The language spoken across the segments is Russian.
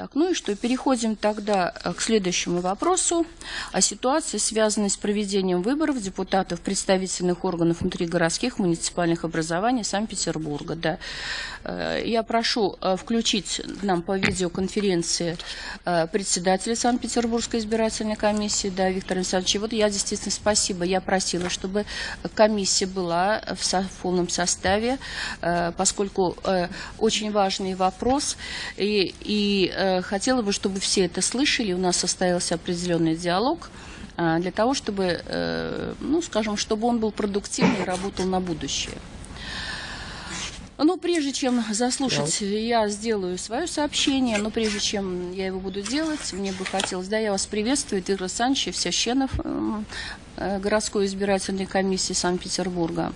Так, ну и что, переходим тогда э, к следующему вопросу о ситуации, связанной с проведением выборов депутатов представительных органов внутригородских муниципальных образований Санкт-Петербурга. Да. Э, я прошу э, включить нам по видеоконференции председателя Санкт-Петербургской избирательной комиссии, да, Виктор Александрович. Вот я действительно спасибо, я просила, чтобы комиссия была в полном составе, поскольку очень важный вопрос, и, и хотела бы, чтобы все это слышали. У нас состоялся определенный диалог а, для того, чтобы, э, ну, скажем, чтобы он был продуктивный и работал на будущее. Ну, прежде чем заслушать, я сделаю свое сообщение, но прежде чем я его буду делать, мне бы хотелось, да, я вас приветствую, Игорь Александрович Всященов, э, городской избирательной комиссии Санкт-Петербурга.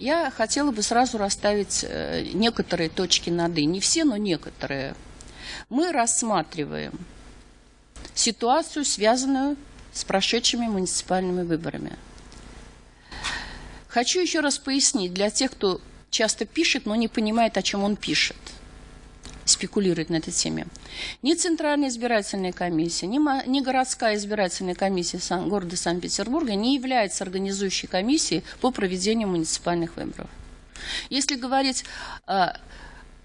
Я хотела бы сразу расставить э, некоторые точки над «и». Не все, но некоторые мы рассматриваем ситуацию, связанную с прошедшими муниципальными выборами. Хочу еще раз пояснить для тех, кто часто пишет, но не понимает, о чем он пишет, спекулирует на этой теме. Ни Центральная избирательная комиссия, ни, ни городская избирательная комиссия Сан, города Санкт-Петербурга не является организующей комиссией по проведению муниципальных выборов. Если говорить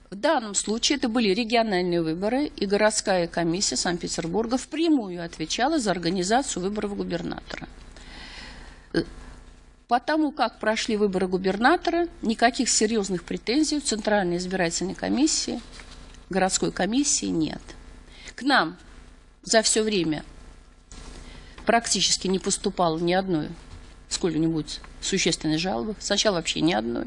в данном случае это были региональные выборы, и городская комиссия Санкт-Петербурга впрямую отвечала за организацию выборов губернатора. Потому как прошли выборы губернатора, никаких серьезных претензий у Центральной избирательной комиссии, городской комиссии нет. К нам за все время практически не поступало ни одной сколь-нибудь существенной жалобы. Сначала вообще ни одной.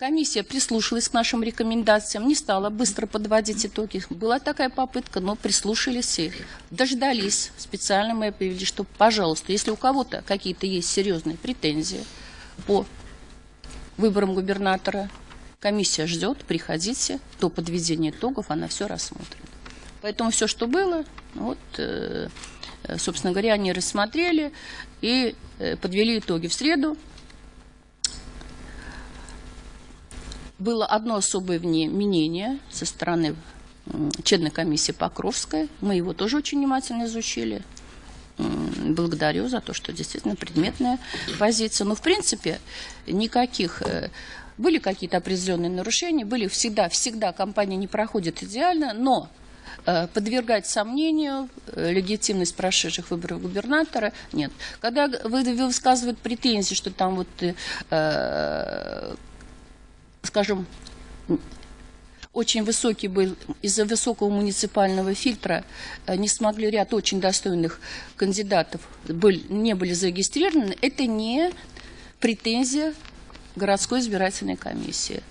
Комиссия прислушалась к нашим рекомендациям, не стала быстро подводить итоги. Была такая попытка, но прислушались и дождались. Специально мы объявили, что, пожалуйста, если у кого-то какие-то есть серьезные претензии по выборам губернатора, комиссия ждет, приходите, до подведения итогов она все рассмотрит. Поэтому все, что было, вот, э, собственно говоря, они рассмотрели и э, подвели итоги в среду. Было одно особое мнение со стороны членной комиссии Покровской. Мы его тоже очень внимательно изучили. Благодарю за то, что действительно предметная позиция. Но, в принципе, никаких... Э, были какие-то определенные нарушения, были всегда, всегда компания не проходит идеально, но э, подвергать сомнению э, легитимность прошедших выборов губернатора нет. Когда высказывают претензии, что там вот скажем, очень высокий был, из-за высокого муниципального фильтра э, не смогли ряд очень достойных кандидатов, были, не были зарегистрированы, это не претензия городской избирательной комиссии.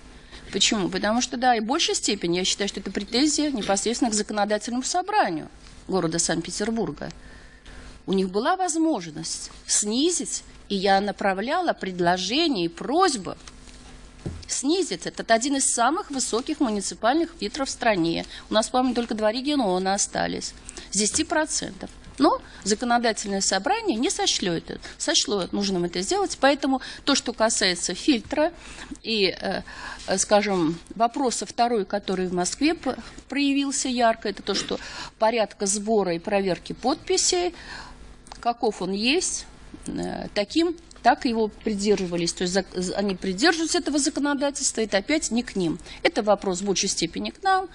Почему? Потому что, да, и в большей степени я считаю, что это претензия непосредственно к законодательному собранию города Санкт-Петербурга. У них была возможность снизить, и я направляла предложения и просьбы снизится. Это один из самых высоких муниципальных фильтров в стране. У нас, по-моему, только два региона остались. С 10%. Но законодательное собрание не сочло это, сочло нужным это сделать. Поэтому то, что касается фильтра и, э, скажем, вопроса второй, который в Москве проявился ярко, это то, что порядка сбора и проверки подписей, каков он есть, э, таким так его придерживались. То есть они придерживаются этого законодательства, это опять не к ним. Это вопрос в большей степени к нам,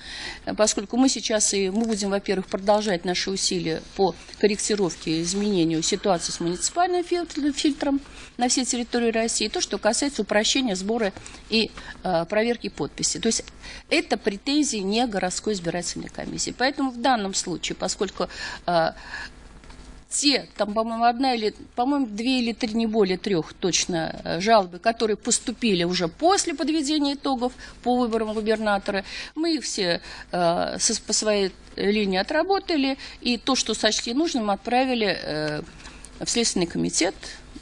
поскольку мы сейчас и мы будем, во-первых, продолжать наши усилия по корректировке и изменению ситуации с муниципальным фильтром на всей территории России, то, что касается упрощения сбора и э, проверки подписи. То есть это претензии не городской избирательной комиссии. Поэтому в данном случае, поскольку э, те, там, по-моему, одна или, по-моему, две или три, не более трех точно э, жалобы, которые поступили уже после подведения итогов по выборам губернатора, мы их все э, со, по своей линии отработали, и то, что сочли нужным, отправили э, в Следственный комитет,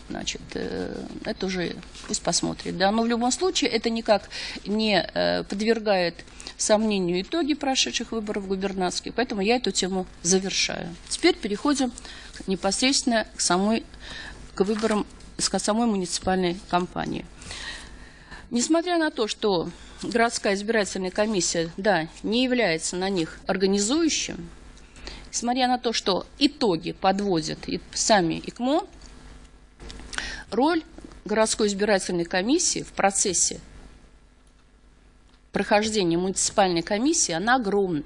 значит, э, это уже пусть посмотрит. Да? Но в любом случае это никак не э, подвергает сомнению итоги прошедших выборов губернаторских, поэтому я эту тему завершаю. Теперь переходим непосредственно к, самой, к выборам, к самой муниципальной кампании. Несмотря на то, что городская избирательная комиссия, да, не является на них организующим, несмотря на то, что итоги подводят и сами ИКМО, роль городской избирательной комиссии в процессе прохождения муниципальной комиссии, она огромна.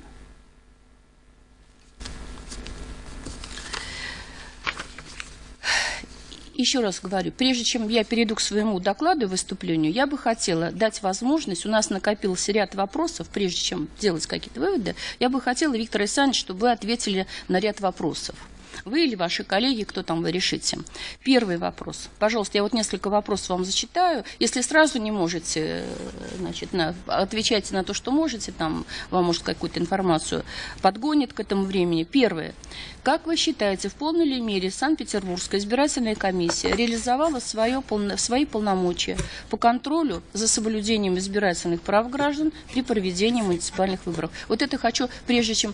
Еще раз говорю, прежде чем я перейду к своему докладу и выступлению, я бы хотела дать возможность, у нас накопился ряд вопросов, прежде чем делать какие-то выводы, я бы хотела, Виктор Александрович, чтобы вы ответили на ряд вопросов. Вы или ваши коллеги, кто там вы решите. Первый вопрос. Пожалуйста, я вот несколько вопросов вам зачитаю. Если сразу не можете, значит, на, отвечайте на то, что можете, там вам, может, какую-то информацию подгонит к этому времени. Первое. Как вы считаете, в полной ли мере Санкт-Петербургская избирательная комиссия реализовала свое, свои полномочия по контролю за соблюдением избирательных прав граждан при проведении муниципальных выборов? Вот это хочу, прежде чем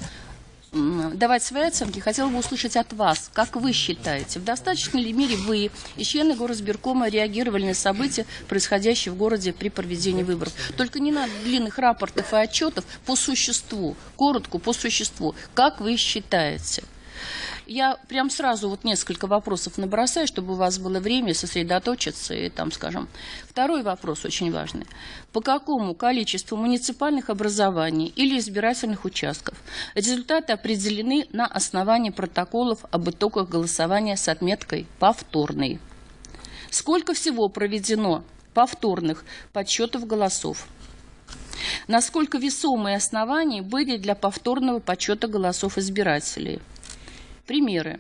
давать свои оценки, хотела бы услышать от вас, как вы считаете, в достаточной ли мере вы и члены горосберкома реагировали на события, происходящие в городе при проведении выборов. Только не надо длинных рапортов и отчетов по существу, коротко по существу. Как вы считаете? Я прям сразу вот несколько вопросов набросаю, чтобы у вас было время сосредоточиться и там, скажем. Второй вопрос очень важный. По какому количеству муниципальных образований или избирательных участков результаты определены на основании протоколов об итогах голосования с отметкой «повторный»? Сколько всего проведено повторных подсчетов голосов? Насколько весомые основания были для повторного подсчета голосов избирателей – Примеры.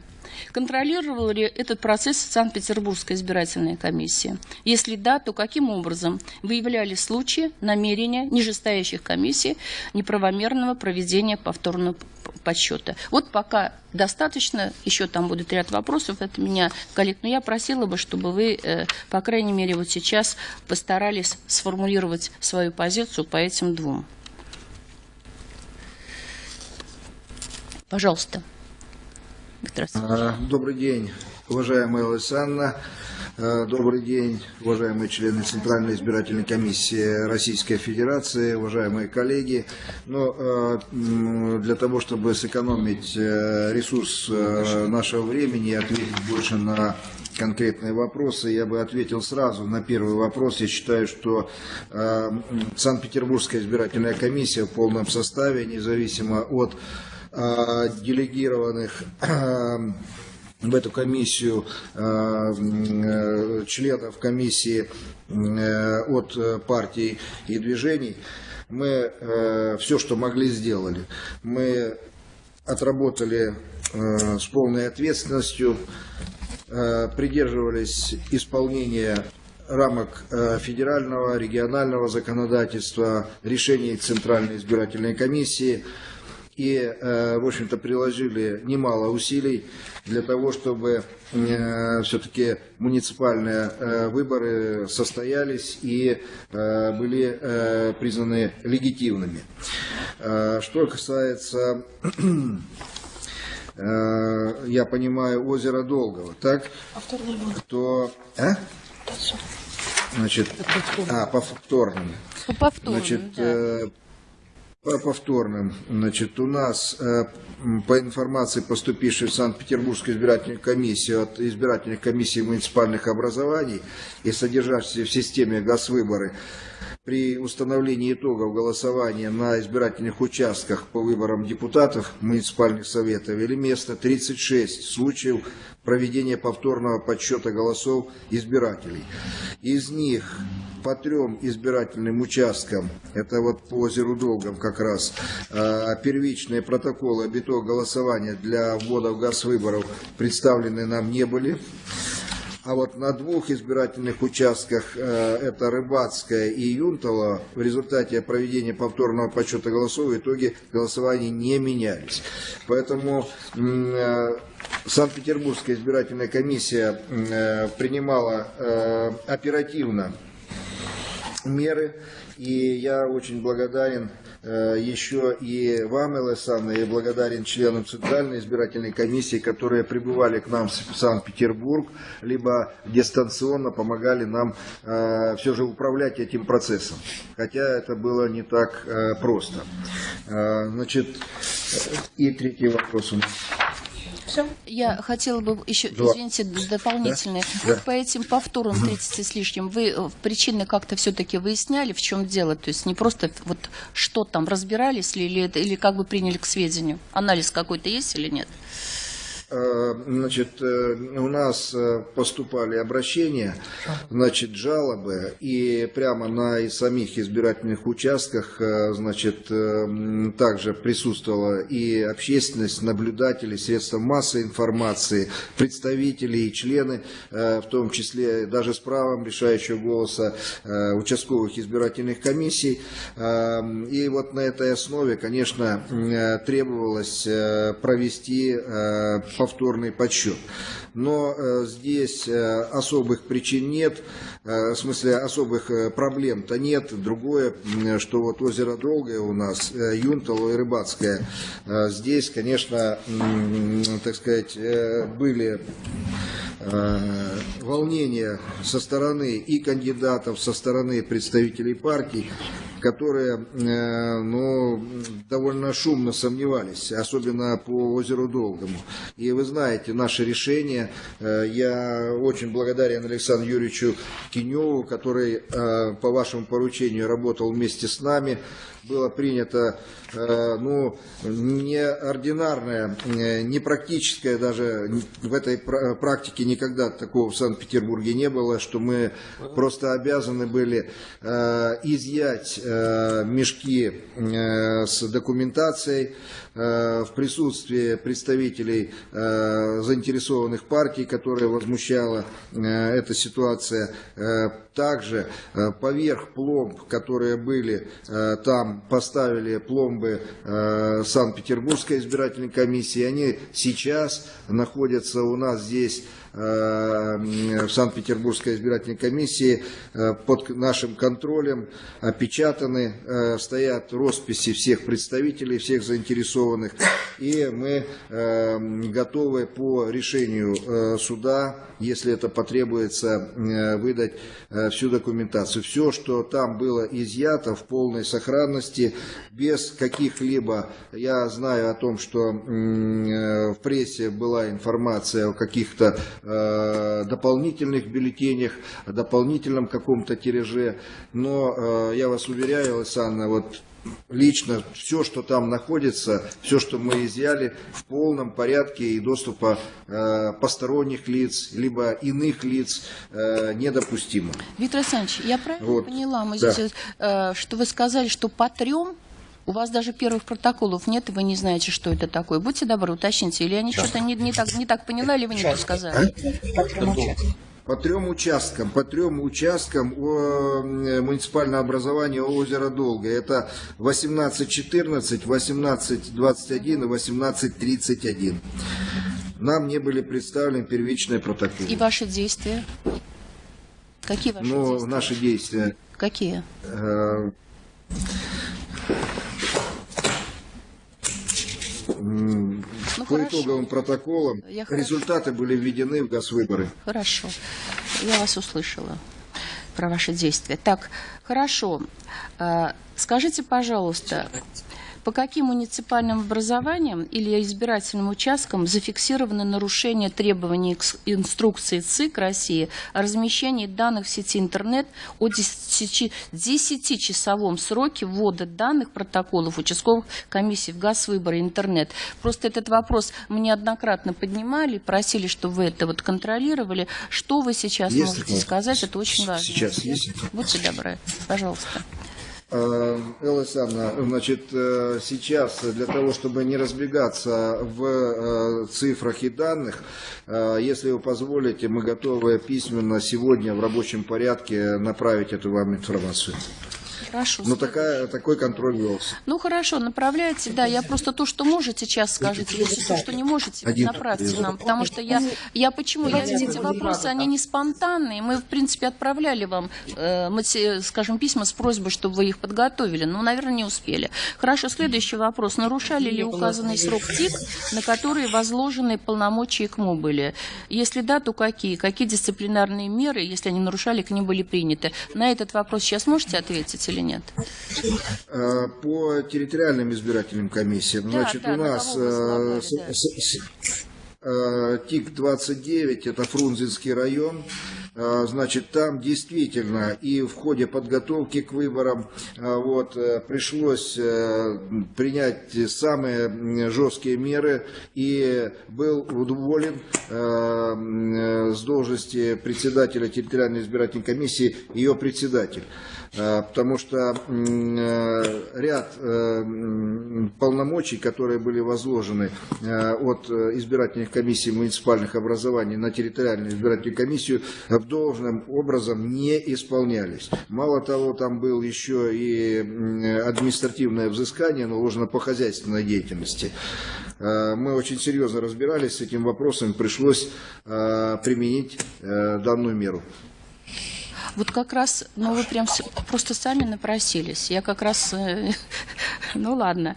Контролировала ли этот процесс Санкт-Петербургская избирательная комиссия? Если да, то каким образом выявляли случаи намерения нижестоящих комиссий неправомерного проведения повторного подсчета? Вот пока достаточно, еще там будет ряд вопросов, это меня коллег, но я просила бы, чтобы вы, э, по крайней мере, вот сейчас постарались сформулировать свою позицию по этим двум. Пожалуйста. Здравствуйте. Добрый день, уважаемая Александра. Добрый день, уважаемые члены Центральной избирательной комиссии Российской Федерации, уважаемые коллеги. Но для того, чтобы сэкономить э, ресурс э, нашего времени и ответить больше на конкретные вопросы, я бы ответил сразу на первый вопрос. Я считаю, что Санкт-Петербургская избирательная комиссия в полном составе, независимо от делегированных э, в эту комиссию э, членов комиссии от партий и движений, мы все, что могли, сделали. Мы отработали с полной ответственностью, придерживались исполнения рамок федерального, регионального законодательства, решений Центральной избирательной комиссии – и, э, в общем-то, приложили немало усилий для того, чтобы э, все-таки муниципальные э, выборы состоялись и были признаны легитимными. Что касается я понимаю, озеро Долгого, так? То... А? Значит, а, повторным. По повторным, Значит, да. По повторным, значит, у нас э, по информации, поступившей в Санкт-Петербургскую избирательную комиссию от избирательных комиссий муниципальных образований и содержащихся в системе ГАЗ-выборы, при установлении итогов голосования на избирательных участках по выборам депутатов муниципальных советов или место 36 случаев проведения повторного подсчета голосов избирателей. Из них по трем избирательным участкам, это вот по озеру Долгом как раз, а, первичные протоколы об итогах голосования для ввода в газ выборов представлены нам не были. А вот на двух избирательных участках, э, это Рыбацкая и Юнтова, в результате проведения повторного подсчета голосов в итоге голосования не менялись. Поэтому э, Санкт-Петербургская избирательная комиссия э, принимала оперативно меры, и я очень благодарен еще и вам, Элэсанна, и благодарен членам Центральной избирательной комиссии, которые прибывали к нам в Санкт-Петербург, либо дистанционно помогали нам э, все же управлять этим процессом. Хотя это было не так э, просто. Значит, и третий вопрос у нас. Все? Я хотела бы еще, Два. извините, дополнительное. Да. Вот по этим повторам 30 с лишним, вы э, причины как-то все-таки выясняли, в чем дело? То есть не просто вот что там, разбирались ли, или, или как бы приняли к сведению? Анализ какой-то есть или нет? Э, Значит, э, у нас э, поступали обращения, значит, жалобы, и прямо на и самих избирательных участках, значит, также присутствовала и общественность, наблюдатели, средства массовой информации, представители и члены, в том числе даже с правом решающего голоса участковых избирательных комиссий. И вот на этой основе, конечно, требовалось провести повторный подсчет. Но э, здесь э, особых причин нет, э, в смысле особых э, проблем-то нет. Другое, что вот озеро Долгое у нас, э, Юнтало и Рыбацкое, э, здесь, конечно, м, так сказать, э, были э, волнения со стороны и кандидатов, со стороны представителей партий, которые э, ну, довольно шумно сомневались, особенно по озеру Долгому. И вы знаете, наше решение, э, я очень благодарен Александру Юрьевичу Киневу, который по вашему поручению работал вместе с нами, было принято ну, неординарное, э, непрактическое даже в этой пра- практике никогда такого в Санкт-Петербурге не было, что мы просто обязаны были э, изъять э, мешки э, с документацией э, в присутствии представителей э, заинтересованных партий, которые возмущала э, эта ситуация. Э, также э, поверх пломб, которые были э, там, поставили пломбы э, Санкт-Петербургской избирательной комиссии. Они сейчас находятся у нас здесь в Санкт-Петербургской избирательной комиссии э, под нашим контролем, опечатаны, э, стоят росписи всех представителей, всех заинтересованных, и мы э, готовы по решению э, суда, если это потребуется, э, выдать э, всю документацию. Все, что там было изъято в полной сохранности, без каких-либо, я знаю о том, что э, в прессе была информация о каких-то э, дополнительных бюллетенях, дополнительном каком-то тираже, но э, я вас уверяю, Александра, вот лично все, что там находится, все, что мы изъяли, в полном порядке и доступа э, посторонних лиц, либо иных лиц э, недопустимо. Виктор Александрович, я правильно Вот, поняла, мы да. здесь, э, что вы сказали, что по трем у вас даже первых протоколов нет, и вы не знаете, что это такое. Будьте добры, уточните, или я не что-то не, не так, не так поняла, или вы не то сказали. По трем участкам, по трем участкам о, э, муниципального образования озера Долго. Это 1814, 1821 и 1831. Нам не были представлены первичные протоколы. И ваши действия? Какие ваши Но действия? наши действия Какие? Ну, по хорошо. итоговым протоколам Я хорошо. результаты были введены в газвыборы. Хорошо. Я вас услышала про ваши действия. Так, хорошо. А, Скажите, пожалуйста, по каким муниципальным образованиям или избирательным участкам зафиксированы нарушения требований инструкции ЦИК России о размещении данных в сети интернет о 10 10-часовом сроке ввода данных протоколов участковых комиссий в газ выборы интернет? Просто этот вопрос мы неоднократно поднимали, просили, чтобы вы это вот контролировали. Что вы сейчас Есть можете такое? сказать? Это очень важно. Сейчас есть? Будьте добры, пожалуйста. Э, Элла Александровна, значит, э, сейчас для того, чтобы не разбегаться в э, цифрах и данных, если вы позволите, мы готовы письменно сегодня в рабочем порядке направить эту вам информацию. Хорошо. Но такая, такой контроль велся. Ну хорошо, направляйте, да. Я просто то, что можете, сейчас скажите. Если то, что не можете, Один. направьте нам. Потому что я, я почему? Я, эти вопросы, они не спонтанные. Мы, в принципе, отправляли вам, э, мати- скажем, письма с просьбой, чтобы вы их подготовили. Но, наверное, не успели. Хорошо, следующий вопрос. Нарушали ли указанный срок ТИК, на который возложены полномочия КМУ были? Если да, то какие? Какие дисциплинарные меры, если они нарушали, к ним были приняты? На этот вопрос сейчас можете ответить или нет? Э, По территориальным избирательным комиссиям, Да, значит, да, у на нас э, э, ТИК-29, это Фрунзенский район, значит, там действительно и в ходе подготовки к выборам э, вот, э, пришлось э, принять самые жесткие меры и был м, э, с должности председателя территориальной избирательной комиссии ее председатель. Потому что э, ряд полномочий, которые были возложены от избирательных комиссий муниципальных образований на территориальную избирательную комиссию, должным образом не исполнялись. Мало того, там был еще и административное взыскание наложено по хозяйственной деятельности. Э, Мы очень серьезно разбирались с этим вопросом, пришлось э, применить э, данную меру. Вот как раз, ну вы прям просто сами напросились. Я как раз, ну ладно.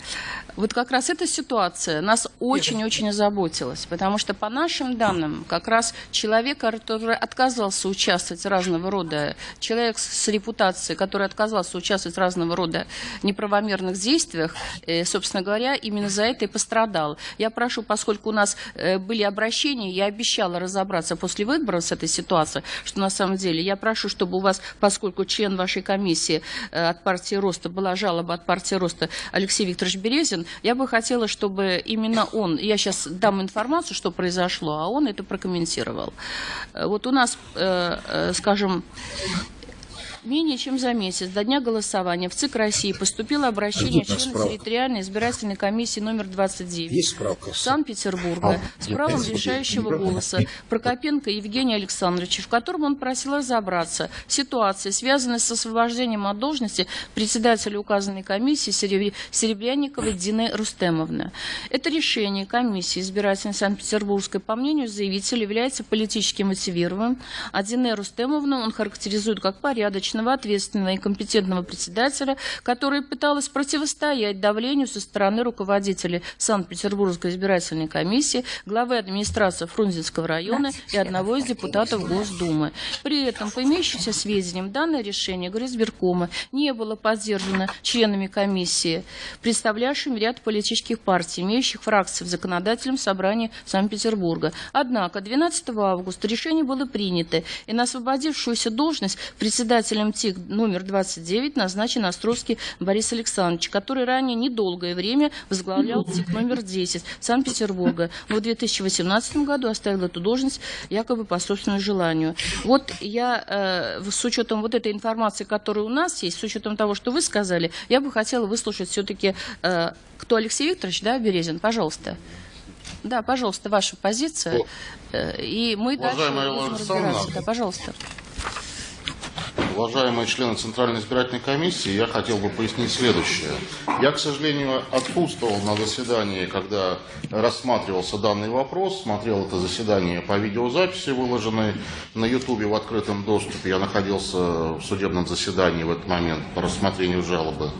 Вот как раз эта ситуация нас очень-очень озаботилась, потому что по нашим данным, как раз человек, который отказался участвовать разного рода, человек с репутацией, который отказался участвовать в разного рода неправомерных действиях, э, собственно говоря, именно за это и пострадал. Я прошу, поскольку у нас э, были обращения, я обещала разобраться после выборов с этой ситуацией, что на самом деле я прошу, чтобы у вас, поскольку член вашей комиссии э, от партии Роста была жалоба от партии Роста Алексей Викторович Березин, я бы хотела, чтобы именно он, я сейчас дам информацию, что произошло, а он это прокомментировал. Э, Вот у нас, э, э, скажем, Менее чем за месяц до дня голосования в ЦИК России поступило обращение члена территориальной избирательной комиссии номер 29 Есть справка? Санкт-Петербурга А, с правом решающего голоса Прокопенко Евгения Александровича, в котором он просил разобраться в ситуации, связанной с освобождением от должности председателя указанной комиссии Сереб- Серебрянниковой Дины Рустемовны. Это решение комиссии избирательной Санкт-Петербургской, по мнению заявителя, является политически мотивированным, а Дине Рустемовну он характеризует как порядочного, ответственного и компетентного председателя, которая пыталась противостоять давлению со стороны руководителей Санкт-Петербургской избирательной комиссии, главы администрации Фрунзенского района и одного из депутатов Госдумы. При этом, по имеющимся сведениям, данное решение Горизбиркома не было поддержано членами комиссии, представлявшими ряд политических партий, имеющих фракции в законодательном собрании Санкт-Петербурга. Однако 12 августа решение было принято, и на освободившуюся должность председателем ТИК номер 29 назначен Островский Борис Александрович, который ранее недолгое время возглавлял ТИК номер 10 Санкт-Петербурга, но в 2018 году оставил эту должность якобы по собственному желанию. Вот я э, с учетом вот этой информации, которая у нас есть, с учетом того, что вы сказали, я бы хотела выслушать все-таки, э, кто Алексей Викторович, да, Березин, пожалуйста. Да, пожалуйста, ваша позиция. Э, И мы дальше Уважаемая разбираться. Александровна. Да, пожалуйста. Уважаемые члены Центральной избирательной комиссии, я хотел бы пояснить следующее. Я, к сожалению, отсутствовал на заседании, когда рассматривался данный вопрос, смотрел это заседание по видеозаписи, выложенной на Ютубе в открытом доступе. Я находился в судебном заседании в этот момент по рассмотрению жалобы.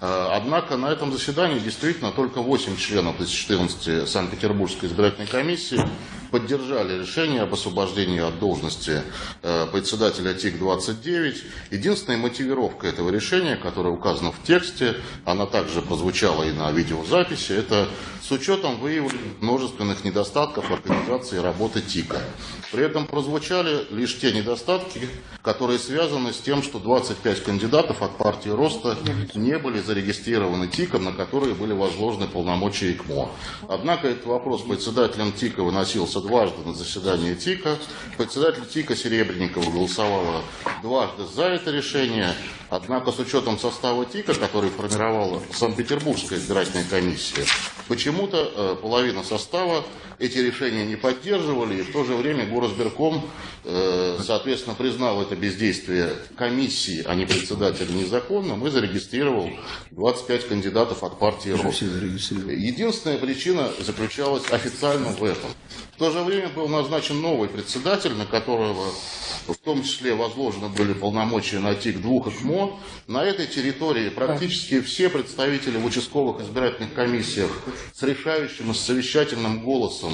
Э, Однако на этом заседании действительно только 8 членов из 14 Санкт-Петербургской избирательной комиссии поддержали решение об освобождении от должности э, председателя ТИК-29. Единственная мотивировка этого решения, которая указана в тексте, она также прозвучала и на видеозаписи, это с учетом выявленных множественных недостатков организации работы ТИКа. При этом прозвучали лишь те недостатки, которые связаны с тем, что 25 кандидатов от партии Роста не были зарегистрированы ТИКом, на которые были возложены полномочия ИКМО. Однако этот вопрос председателем ТИКа выносился дважды на заседании ТИКа. Председатель ТИКа Серебренникова голосовала дважды за это решение. Однако с учетом состава ТИКа, который формировала Санкт-Петербургская избирательная комиссия, почему почему-то э, половина состава эти решения не поддерживали, и в то же время Горосберком, э, соответственно, признал это бездействие комиссии, а не председателя незаконным, и зарегистрировал 25 кандидатов от партии РОС. Единственная причина заключалась официально в этом. В то же время был назначен новый председатель, на которого в том числе возложены были полномочия на ТИК двух ИКМО. На этой территории практически все представители в участковых избирательных комиссиях с решающим и совещательным голосом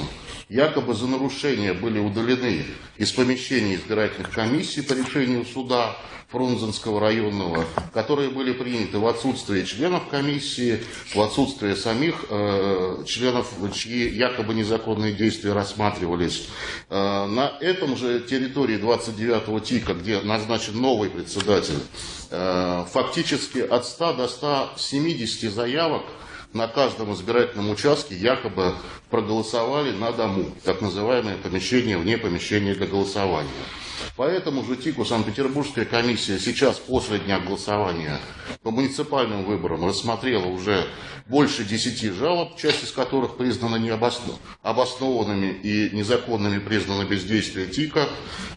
якобы за нарушения были удалены из помещений избирательных комиссий по решению суда. Фрунзенского районного, которые были приняты в отсутствие членов комиссии, в отсутствие самих э, членов, чьи якобы незаконные действия рассматривались. Э, на этом же территории 29-го ТИКа, где назначен новый председатель, э, фактически от 100 до 170 заявок на каждом избирательном участке якобы проголосовали на дому, так называемое помещение вне помещения для голосования. Поэтому же ТИКу Санкт-Петербургская комиссия сейчас после дня голосования по муниципальным выборам рассмотрела уже больше десяти жалоб, часть из которых признана необоснованными и незаконными признаны бездействие ТИКа.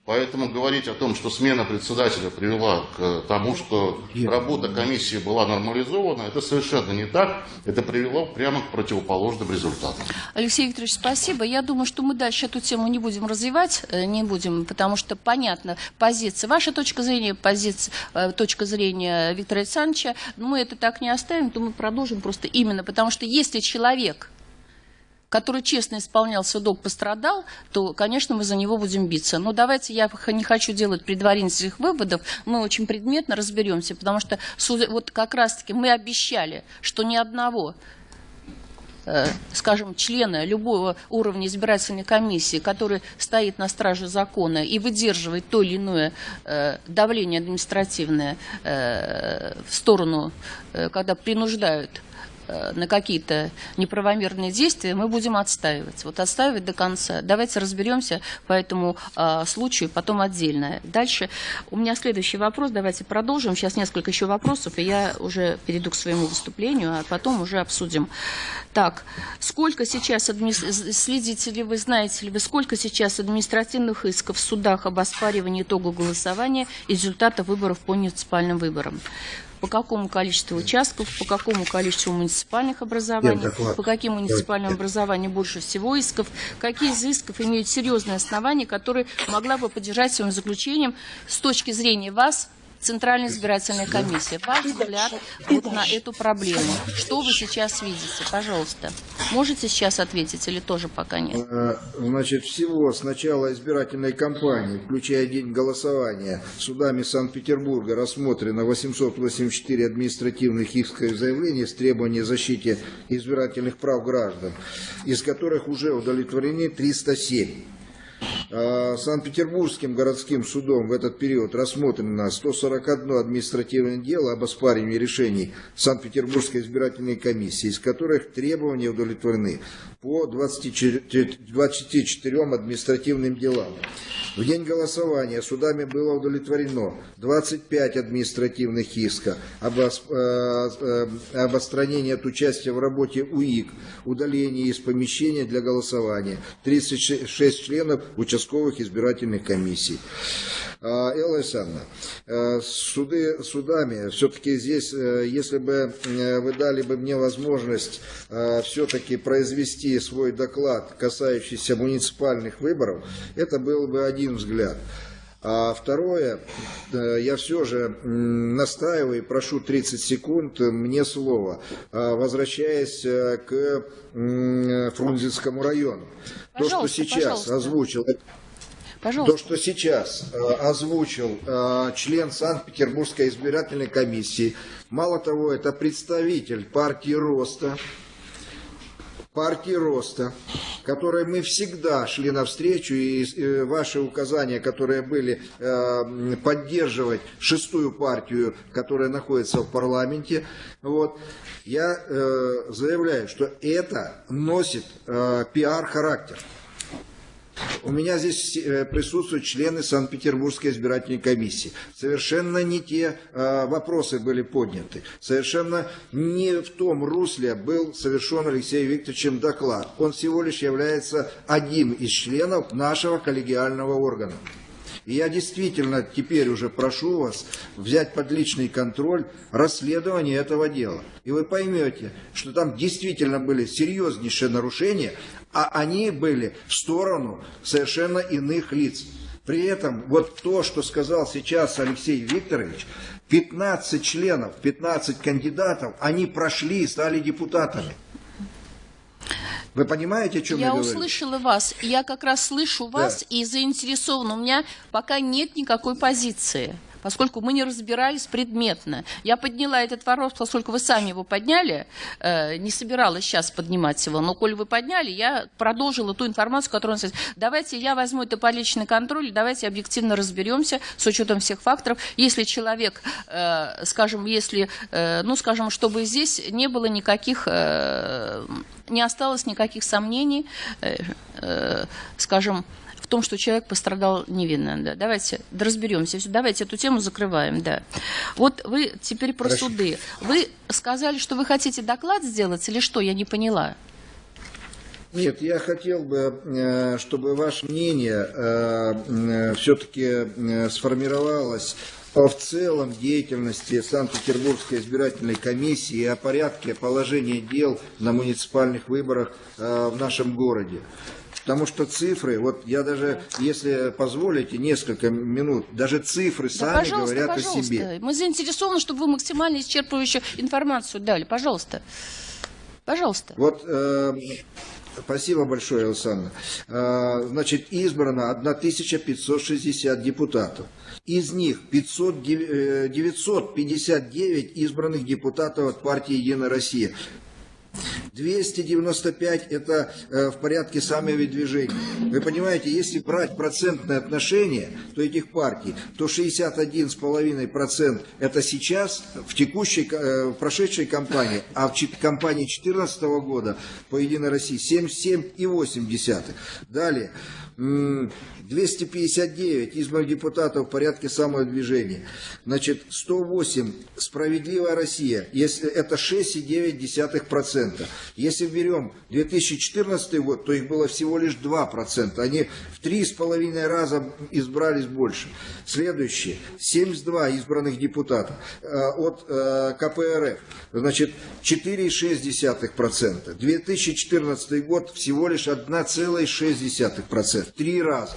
Поэтому говорить о том, что смена председателя привела к тому, что работа комиссии была нормализована, это совершенно не так. Это привело прямо к противоположным результатам. Алексей Викторович, спасибо. Я думаю, что мы дальше эту тему не будем развивать, э, не будем, потому что понятна позиция, ваша точка зрения, позиция, э, точка зрения Виктора Александровича. Мы это так не оставим, то мы продолжим просто именно потому, что если человек который честно исполнял свой долг, пострадал, то, конечно, мы за него будем биться. Но давайте, я не хочу делать предварительных выводов, мы очень предметно разберемся, потому что вот как раз-таки мы обещали, что ни одного скажем, члена любого уровня избирательной комиссии, который стоит на страже закона и выдерживает то или иное э, давление административное э, в сторону, когда принуждают Э, на какие-то неправомерные действия, мы будем отстаивать. Вот отстаивать до конца. Давайте разберемся по этому а, случаю, потом отдельно. Дальше у меня следующий вопрос. Давайте продолжим. Сейчас несколько еще вопросов, и я уже перейду к своему выступлению, а потом уже обсудим. Так, сколько сейчас, адми... следите ли вы, знаете ли вы, сколько сейчас административных исков в судах об оспаривании итога голосования и результата выборов по муниципальным выборам? По какому количеству участков, по какому количеству муниципальных образований, по каким муниципальным образованиям больше всего исков, какие из исков имеют серьезные основания, которые могла бы поддержать своим заключением с точки зрения вас, Центральная избирательная комиссия. Ваш взгляд вот на эту проблему. Что вы сейчас видите? Пожалуйста. Можете сейчас ответить или тоже пока нет? Э, значит, всего с начала избирательной кампании, включая день голосования, судами Санкт-Петербурга рассмотрено 884 административных исковых заявлений с требованием защиты избирательных прав граждан, из которых уже удовлетворены 307. А, Санкт-Петербургским городским судом в этот период рассмотрено 141 административное дело об оспаривании решений Санкт-Петербургской избирательной комиссии, из которых требования удовлетворены по 24, 24 административным делам. В день голосования судами было удовлетворено 25 административных исков об, э, э, об отстранении от участия в работе УИК, удалении из помещения для голосования, 36 членов участковых избирательных комиссий. А, Элла Александровна, э, суды, судами, все-таки здесь, если бы вы дали бы мне возможность все-таки произвести свой доклад, касающийся муниципальных выборов, это был бы один взгляд. А второе, э, я все же настаиваю и прошу 30 секунд мне слово, возвращаясь э, к Фрунзенскому району. Пожалуйста, то, что сейчас пожалуйста. озвучил... Пожалуйста. То, что сейчас э, озвучил э, член Санкт-Петербургской избирательной комиссии, мало того, это представитель партии Роста, партии роста, которой мы всегда шли навстречу, и ваши указания, которые были э, поддерживать шестую партию, которая находится в парламенте, вот, я э, заявляю, что это носит э, пиар-характер. У меня здесь э, присутствуют члены Санкт-Петербургской избирательной комиссии. Совершенно не те э, вопросы были подняты. Совершенно не в том русле был совершен Алексеем Викторовичем доклад. Он всего лишь является одним из членов нашего коллегиального органа. И я действительно теперь уже прошу вас взять под личный контроль расследование этого дела. И вы поймете, что там действительно были серьезнейшие нарушения, а они были в сторону совершенно иных лиц. При этом вот то, что сказал сейчас Алексей Викторович, 15 членов, 15 кандидатов, они прошли и стали депутатами. Вы понимаете, о чем я, я говорю? услышала вас. Я как раз слышу вас Да. и заинтересована. У меня пока нет никакой позиции поскольку мы не разбирались предметно. Я подняла этот вопрос, поскольку вы сами его подняли, э, не собиралась сейчас поднимать его, но коль вы подняли, я продолжила ту информацию, которую он сказал. Давайте я возьму это по личный контроль, давайте объективно разберемся с учетом всех факторов. Если человек, э, скажем, если, э, ну, скажем, чтобы здесь не было никаких, э, не осталось никаких сомнений, э, э, скажем, том, что человек пострадал невинно. Да. Давайте да разберемся. Давайте эту тему закрываем. Да. Вот вы теперь про Хорошо. суды. Вы сказали, что вы хотите доклад сделать или что? Я не поняла. Нет, я хотел бы, э, чтобы ваше мнение все-таки сформировалось о в целом деятельности Санкт-Петербургской избирательной комиссии и о порядке положения дел на муниципальных выборах э, в нашем городе. Потому что цифры, вот я даже, если позволите, несколько минут, даже цифры Да, сами пожалуйста, говорят пожалуйста. о себе. Мы заинтересованы, чтобы вы максимально исчерпывающую информацию дали. Пожалуйста. Пожалуйста. Вот, э, спасибо большое, Александр. Э, значит, избрано 1560 депутатов. Из них 500, дев- э, 959 избранных депутатов от партии «Единая Россия». 295 это э, в порядке самовыдвижения. Вы понимаете, если брать процентное отношение, то этих партий, то 61,5% это сейчас в текущей, э, в прошедшей кампании, а в кампании 2014 года по Единой России 77,8. Далее, 259 избранных депутатов в порядке самовыдвижения. Значит, 108 «Справедливая Россия», если это 6,9%. Если берем 2014 год, то их было всего лишь 2%. Они в 3,5 раза избрались больше. Следующее. 72 избранных депутатов э, от э, КПРФ. Значит, 4,6%. 2014 год всего лишь 1,6%. Три раза.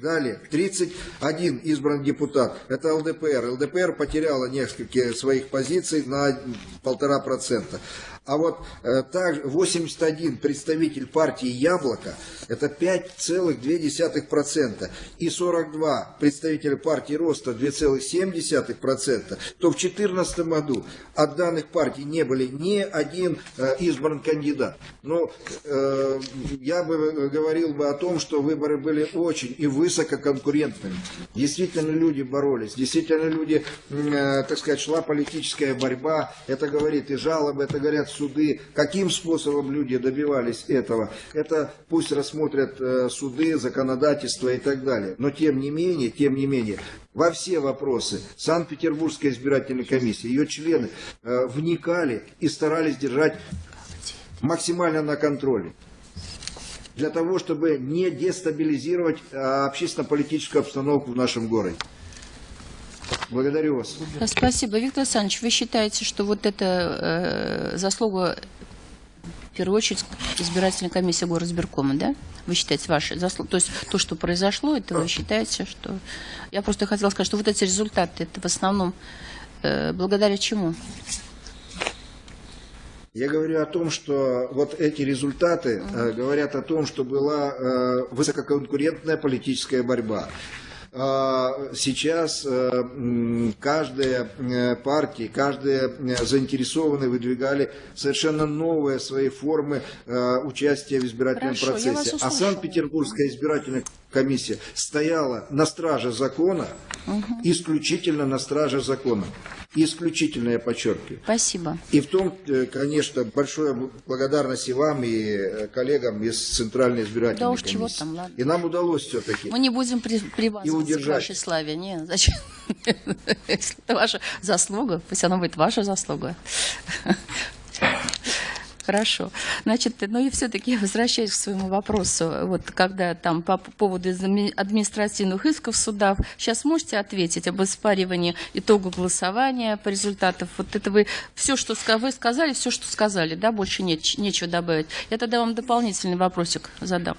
Далее, 31 избран депутат. Это ЛДПР. ЛДПР потеряла несколько своих позиций на полтора процента. А вот э, также 81 представитель партии «Яблоко» – это 5,2%. И 42 представителя партии «Роста» – 2,7%. То в 2014 году от данных партий не были ни один э, избран кандидат. Но э, я бы говорил бы о том, что выборы были очень и высококонкурентными. Действительно люди боролись, действительно люди, э, так сказать, шла политическая борьба. Это говорит и жалобы, это говорят суды. Каким способом люди добивались этого? Это пусть рассмотрят э, суды, законодательство и так далее. Но тем не менее, тем не менее, во все вопросы Санкт-Петербургская избирательная комиссия, ее члены э, вникали и старались держать максимально на контроле для того, чтобы не дестабилизировать а, общественно-политическую обстановку в нашем городе. Благодарю вас. Да, Спасибо. Виктор Александрович, вы считаете, что вот это э, заслуга, в первую очередь, избирательной комиссии горосберкома, да? Вы считаете, ваши заслуги? То есть то, что произошло, это вы считаете, что... Я просто хотела сказать, что вот эти результаты, это в основном э, благодаря чему? Я говорю о том, что вот эти результаты э, говорят о том, что была э, высококонкурентная политическая борьба. А, Сейчас э, каждая э, партия, каждая э, заинтересованные выдвигали совершенно новые свои формы участия в избирательном Хорошо, процессе. А. Санкт-Петербургская избирательная комиссия стояла на страже закона, исключительно на страже закона. Исключительно, я подчеркиваю. Спасибо. И в том, э, конечно, большое благодарность и вам, и э, коллегам из Центральной избирательной Да уж комиссии. чего там, ладно. И нам удалось все-таки. Мы не будем при, привязываться к вашей славе. Не, зачем? Если это ваша заслуга, пусть она будет ваша заслуга. Хорошо. Значит, ну и все-таки возвращаюсь к своему вопросу. Вот когда там по поводу адми- административных исков в судах, сейчас можете ответить об оспаривании итога голосования по результатам? Вот это вы все, что вы сказали, все, что сказали, да, больше нет, нечего добавить. Я тогда вам дополнительный вопросик задам.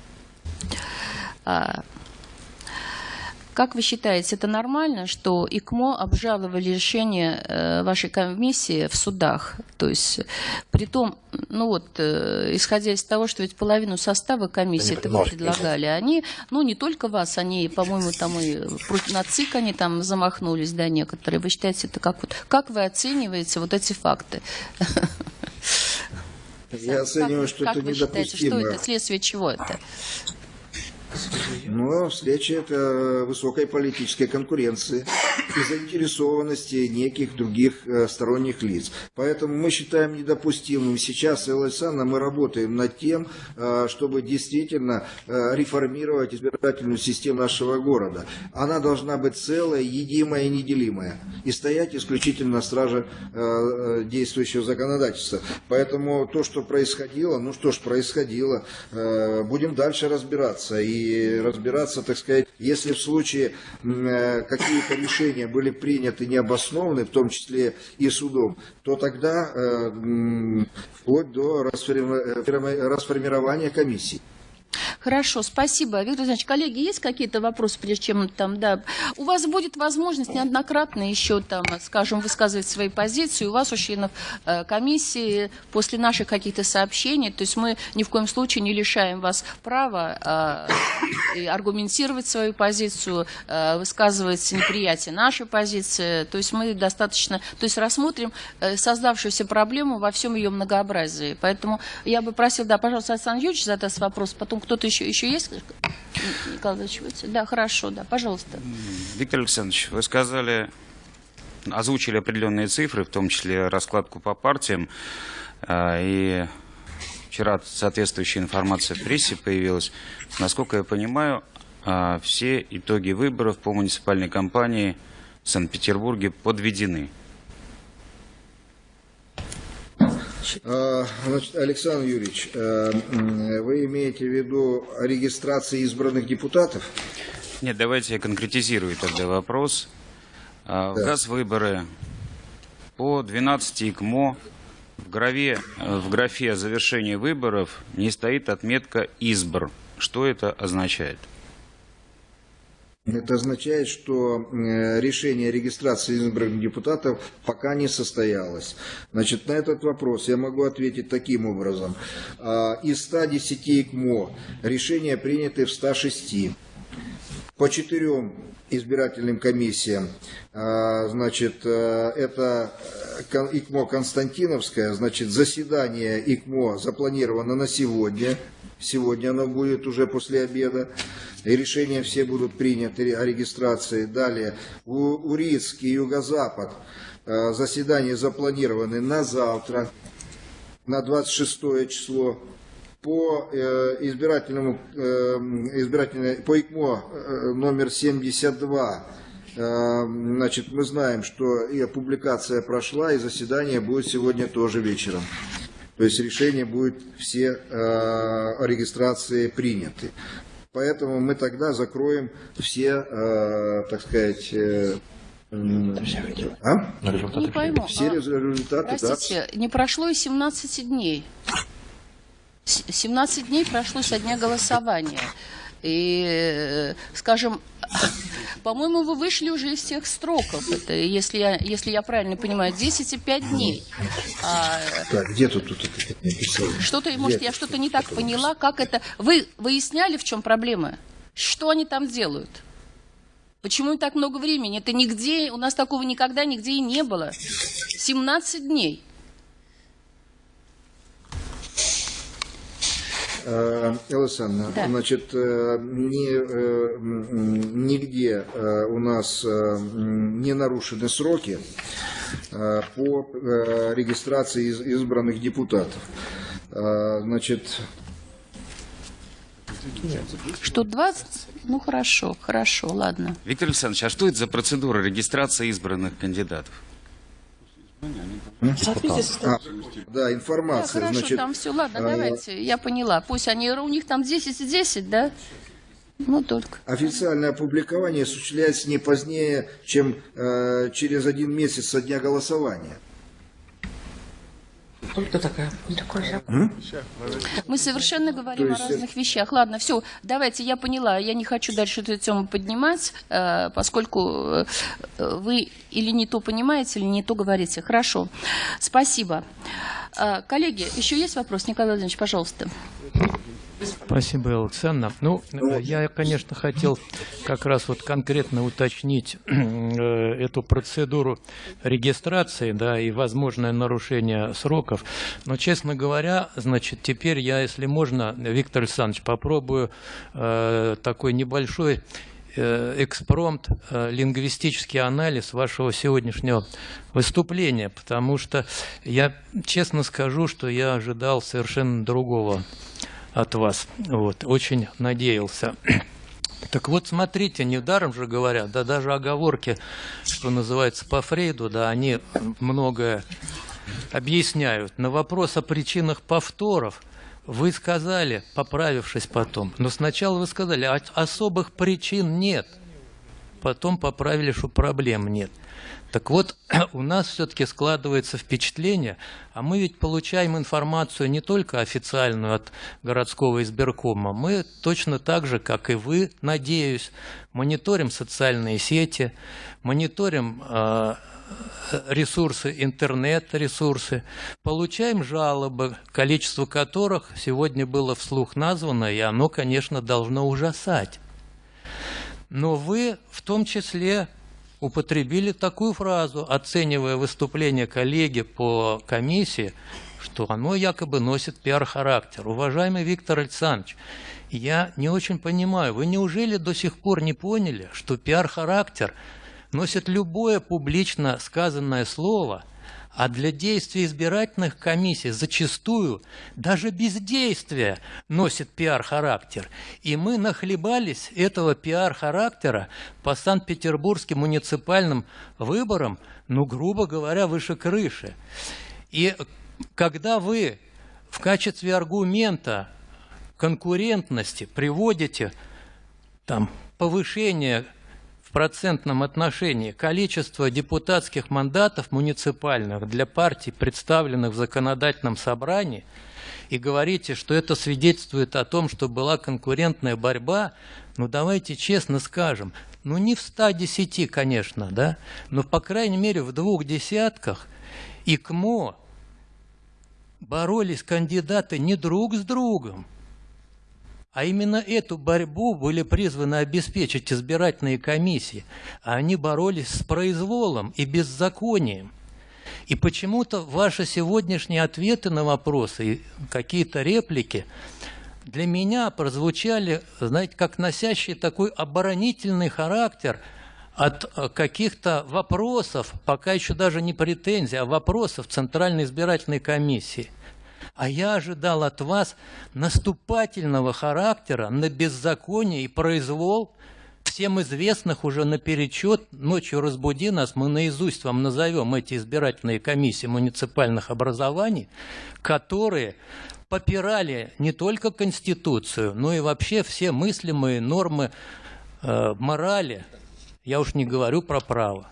Как вы считаете, это нормально, что ИКМО обжаловали решение э, вашей комиссии в судах? То есть, при том, ну вот, э, исходя из того, что ведь половину состава комиссии это вы предлагали, они, ну не только вас, они, по-моему, там и против- на ЦИК они там замахнулись, да, некоторые. Вы считаете, это как вот, как вы оцениваете вот эти факты? Я оцениваю, Как- что как это вы считаете, что недопустимо. это, следствие чего это? Но встреча это высокой политической конкуренции и заинтересованности неких других э, сторонних лиц. Поэтому мы считаем недопустимым. Сейчас, Элла Александровна, мы работаем над тем, э, чтобы действительно э, реформировать избирательную систему нашего города. Она должна быть целая, едимая и неделимая. И стоять исключительно на страже действующего законодательства. Поэтому то, что происходило, ну что ж, происходило. Будем дальше разбираться. И разбираться, так сказать, если в случае э, какие-то решения были приняты необоснованные, в том числе и судом, то тогда э, вплоть до э, расформирования комиссии. Хорошо, спасибо. Виктор Александрович, коллеги, есть какие-то вопросы, прежде чем там, да? У вас будет возможность неоднократно еще там, скажем, высказывать свои позиции. У вас, у членов э, комиссии, после наших каких-то сообщений, то есть мы ни в коем случае не лишаем вас права э, аргументировать свою позицию, э, высказывать неприятие нашей позиции. То есть мы достаточно, то есть рассмотрим э, создавшуюся проблему во всем ее многообразии. Поэтому я бы просил, да, пожалуйста, Александр Юрьевич задаст вопрос, потом кто-то еще, еще есть? Николай? Да, хорошо, да, пожалуйста. Виктор Александрович, вы сказали, озвучили определенные цифры, в том числе раскладку по партиям, а, и вчера соответствующая информация в прессе появилась. Насколько я понимаю, а, все итоги выборов по муниципальной кампании в Санкт-Петербурге подведены. А, Значит, Александр Юрьевич, э, вы имеете в виду о регистрации избранных депутатов? Нет, давайте я конкретизирую тогда вопрос. А, В Да. ГАЗ-выборы по 12 ИКМО в, графе, в графе завершения выборов не стоит отметка «Избр». Что это означает? Это означает, что э, решение о регистрации избранных депутатов пока не состоялось. Значит, на этот вопрос я могу ответить таким образом. А, Из 110 ИКМО решения приняты в 106. По четырем избирательным комиссиям, а, значит, э, это э, ИКМО Константиновская, значит, заседание ИКМО запланировано на сегодня. Сегодня оно будет уже после обеда. И решения все будут приняты о регистрации. Далее, Урицк и Юго-Запад э, заседания запланированы на завтра, на 26 число. По э, избирательному, э, избирательной, по ИКМО э, номер 72 э, Значит, мы знаем, что и публикация прошла, и заседание будет сегодня тоже вечером. То есть решение будет все регистрации приняты. Поэтому мы тогда закроем все, так сказать, а? Не пойму. все результаты, да. Простите, не прошло и 17 дней. С- 17 дней прошло со дня голосования. И, э, скажем, по-моему, вы вышли уже из всех строков. Это, если я, если я правильно понимаю, 10 и 5 дней. А, Так, где тут, тут это написано? Что-то, может, я что-то не так поняла, как это... Вы выясняли, в чем проблема? Что они там делают? Почему им так много времени? Это нигде, у нас такого никогда нигде и не было. 17 дней. Э, Александровна, Да. значит, э, ни, э, нигде э, у нас не нарушены сроки. по регистрации из- избранных депутатов. Значит, Что, 20? Ну, хорошо, хорошо, ладно. Виктор Александрович, а что это за процедура регистрации избранных кандидатов? А, да, Да, информация. хорошо, Значит, там все, ладно, э, давайте, я поняла. Пусть они, у них там 10 и 10, да? Ну, только. Официальное опубликование осуществляется не позднее, чем э, через один месяц со дня голосования. Мы совершенно говорим То о есть разных вещах. Ладно, все, давайте, я поняла. Я не хочу дальше эту тему поднимать, э, поскольку э, вы или не то понимаете, или не то говорите. Хорошо, спасибо. Э, Коллеги, еще есть вопрос? Николай Владимирович, пожалуйста. Спасибо, Александр. Ну, э, я, конечно, хотел как раз вот конкретно уточнить э, эту процедуру регистрации, да, и возможное нарушение сроков. Но, честно говоря, значит, теперь я, если можно, Виктор Александрович, попробую э, такой небольшой э, экспромт, э, лингвистический анализ вашего сегодняшнего выступления, потому что я честно скажу, что я ожидал совершенно другого от вас. Вот, очень надеялся. Так вот, смотрите, недаром же говорят, да даже оговорки, что называется, по Фрейду, да, они многое объясняют. На вопрос о причинах повторов вы сказали, поправившись потом, но сначала вы сказали, «А особых причин нет. Потом поправили, что проблем нет. Так вот, у нас все-таки складывается впечатление, а мы ведь получаем информацию не только официальную от городского избиркома, мы точно так же, как и вы, надеюсь, мониторим социальные сети, мониторим э, ресурсы, интернет-ресурсы, получаем жалобы, количество которых сегодня было вслух названо, и оно, конечно, должно ужасать. Но вы в том числе употребили такую фразу, оценивая выступление коллеги по комиссии, что оно якобы носит пиар-характер. Уважаемый Виктор Александрович, я не очень понимаю, вы неужели до сих пор не поняли, что пиар-характер носит любое публично сказанное слово, а для действий избирательных комиссий зачастую даже бездействие носит пиар-характер. И мы нахлебались этого пиар-характера по Санкт-Петербургским муниципальным выборам, ну, грубо говоря, выше крыши. И когда вы в качестве аргумента конкурентности приводите там повышение в процентном отношении количество депутатских мандатов муниципальных для партий, представленных в законодательном собрании, и говорите, что это свидетельствует о том, что была конкурентная борьба, ну давайте честно скажем, ну не в 110, конечно, да, но по крайней мере в двух десятках ИКМО боролись кандидаты не друг с другом, а именно эту борьбу были призваны обеспечить избирательные комиссии, а они боролись с произволом и беззаконием. И почему-то ваши сегодняшние ответы на вопросы какие-то реплики для меня прозвучали, знаете, как носящие такой оборонительный характер от э, каких-то вопросов, пока еще даже не претензий, а вопросов Центральной избирательной комиссии. А я ожидал от вас наступательного характера на беззаконие и произвол всем известных уже наперечет. Ночью разбуди нас, мы наизусть вам назовем эти избирательные комиссии муниципальных образований, которые попирали не только Конституцию, но и вообще все мыслимые нормы э, морали. Я уж не говорю про право.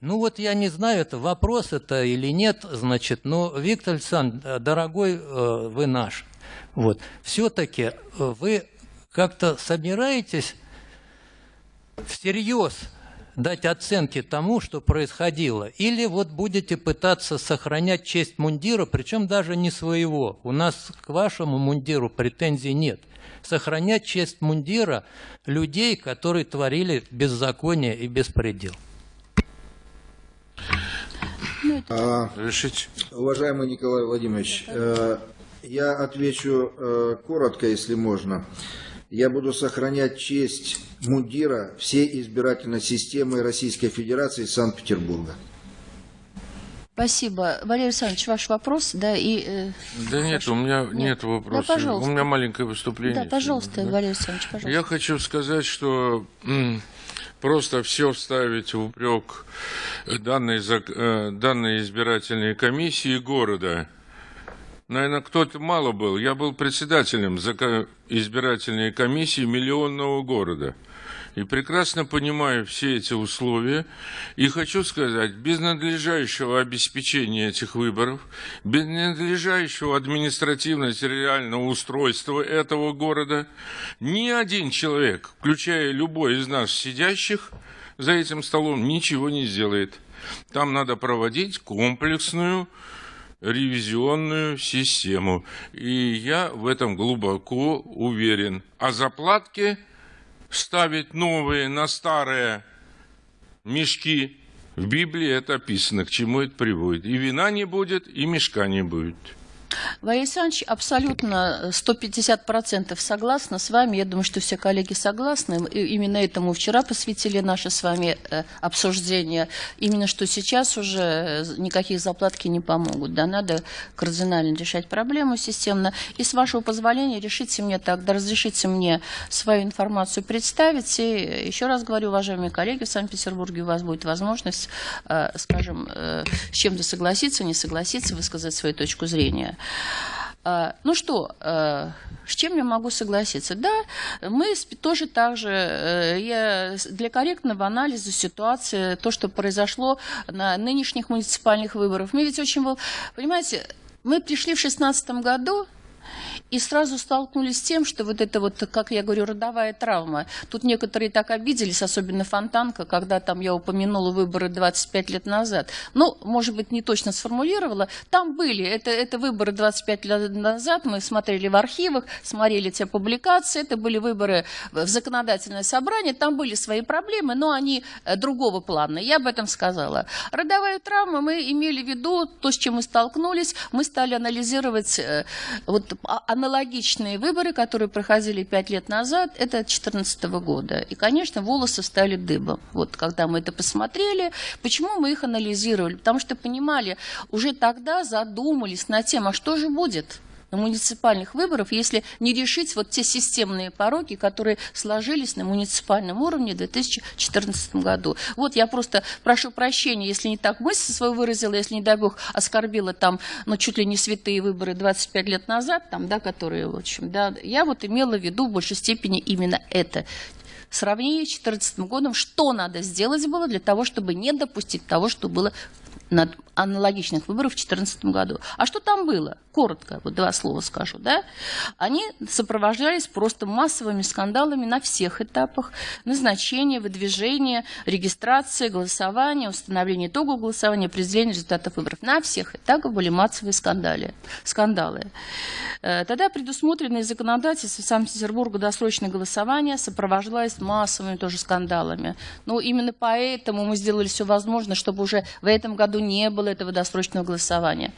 Ну вот я не знаю, это вопрос это или нет, значит, но Виктор Александрович, дорогой э, вы наш, вот, все-таки э, вы как-то собираетесь всерьез дать оценки тому, что происходило, или вот будете пытаться сохранять честь мундира, причем даже не своего. У нас к вашему мундиру претензий нет. Сохранять честь мундира людей, которые творили беззаконие и беспредел. Решить. Уважаемый Николай Владимирович, э, я отвечу э, коротко, если можно. Я буду сохранять честь мундира всей избирательной системы Российской Федерации Санкт-Петербурга. Спасибо. Валерий Александрович, ваш вопрос, да, и... Э, да нет, у меня нет, нет вопросов. Да, пожалуйста. У меня маленькое выступление. Да, пожалуйста, да? Валерий Александрович, пожалуйста. Я хочу сказать, что просто все вставить в упрек данной, э, данной избирательной комиссии города. Наверное, кто-то мало был. Я был председателем избирательной комиссии миллионного города. И прекрасно понимаю все эти условия. И хочу сказать, без надлежащего обеспечения этих выборов, без надлежащего административно-территориального устройства этого города, ни один человек, включая любой из нас сидящих за этим столом, ничего не сделает. Там надо проводить комплексную ревизионную систему. И я в этом глубоко уверен. А заплатки ставить новые на старые мешки. В Библии это описано, к чему это приводит. И вина не будет, и мешка не будет. Валерий Александрович, абсолютно 150% согласна с вами. Я думаю, что все коллеги согласны. И именно этому вчера посвятили наше с вами э, обсуждение. Именно что сейчас уже э, никакие заплатки не помогут. Да, надо кардинально решать проблему системно. И с вашего позволения решите мне так, да разрешите мне свою информацию представить. И еще раз говорю, уважаемые коллеги, в Санкт-Петербурге у вас будет возможность, э, скажем, с чем-то согласиться, не согласиться, высказать свою точку зрения. А, ну что, а, с чем я могу согласиться? Да, мы тоже так же, э, для корректного анализа ситуации, то, что произошло на нынешних муниципальных выборах, мы ведь очень, понимаете, мы пришли в 2016 году, и сразу столкнулись с тем, что вот это вот, как я говорю, родовая травма. Тут некоторые так обиделись, особенно Фонтанка, когда там я упомянула выборы 25 лет назад. Ну, может быть, не точно сформулировала. Там были, это, это выборы 25 лет назад, мы смотрели в архивах, смотрели те публикации, это были выборы в законодательное собрание, там были свои проблемы, но они э, другого плана, я об этом сказала. Родовая травма, мы имели в виду то, с чем мы столкнулись, мы стали анализировать э, вот, а, аналогичные выборы, которые проходили пять лет назад, это 2014 года. И, конечно, волосы стали дыбом. Вот когда мы это посмотрели, почему мы их анализировали? Потому что понимали, уже тогда задумались над тем, а что же будет? На муниципальных выборах, если не решить вот те системные пороки, которые сложились на муниципальном уровне в 2014 году. Вот я просто прошу прощения, если не так мысль свою выразила, если, не дай бог, оскорбила там, ну, чуть ли не святые выборы 25 лет назад, там, да, которые, в общем, да, я вот имела в виду в большей степени именно это сравнение с 2014 годом, что надо сделать было для того, чтобы не допустить того, что было аналогичных выборах в 2014 году. А что там было? Коротко, вот два слова скажу. Да? Они сопровождались просто массовыми скандалами на всех этапах. Назначение, выдвижение, регистрация, голосование, установление итогов голосования, определение результатов выборов. На всех этапах были массовые скандалы. скандалы. Э, тогда предусмотренное законодательство Санкт-Петербурга досрочное голосование сопровождалось массовыми тоже скандалами. Но именно поэтому мы сделали все возможное, чтобы уже в этом году не было этого досрочного голосования.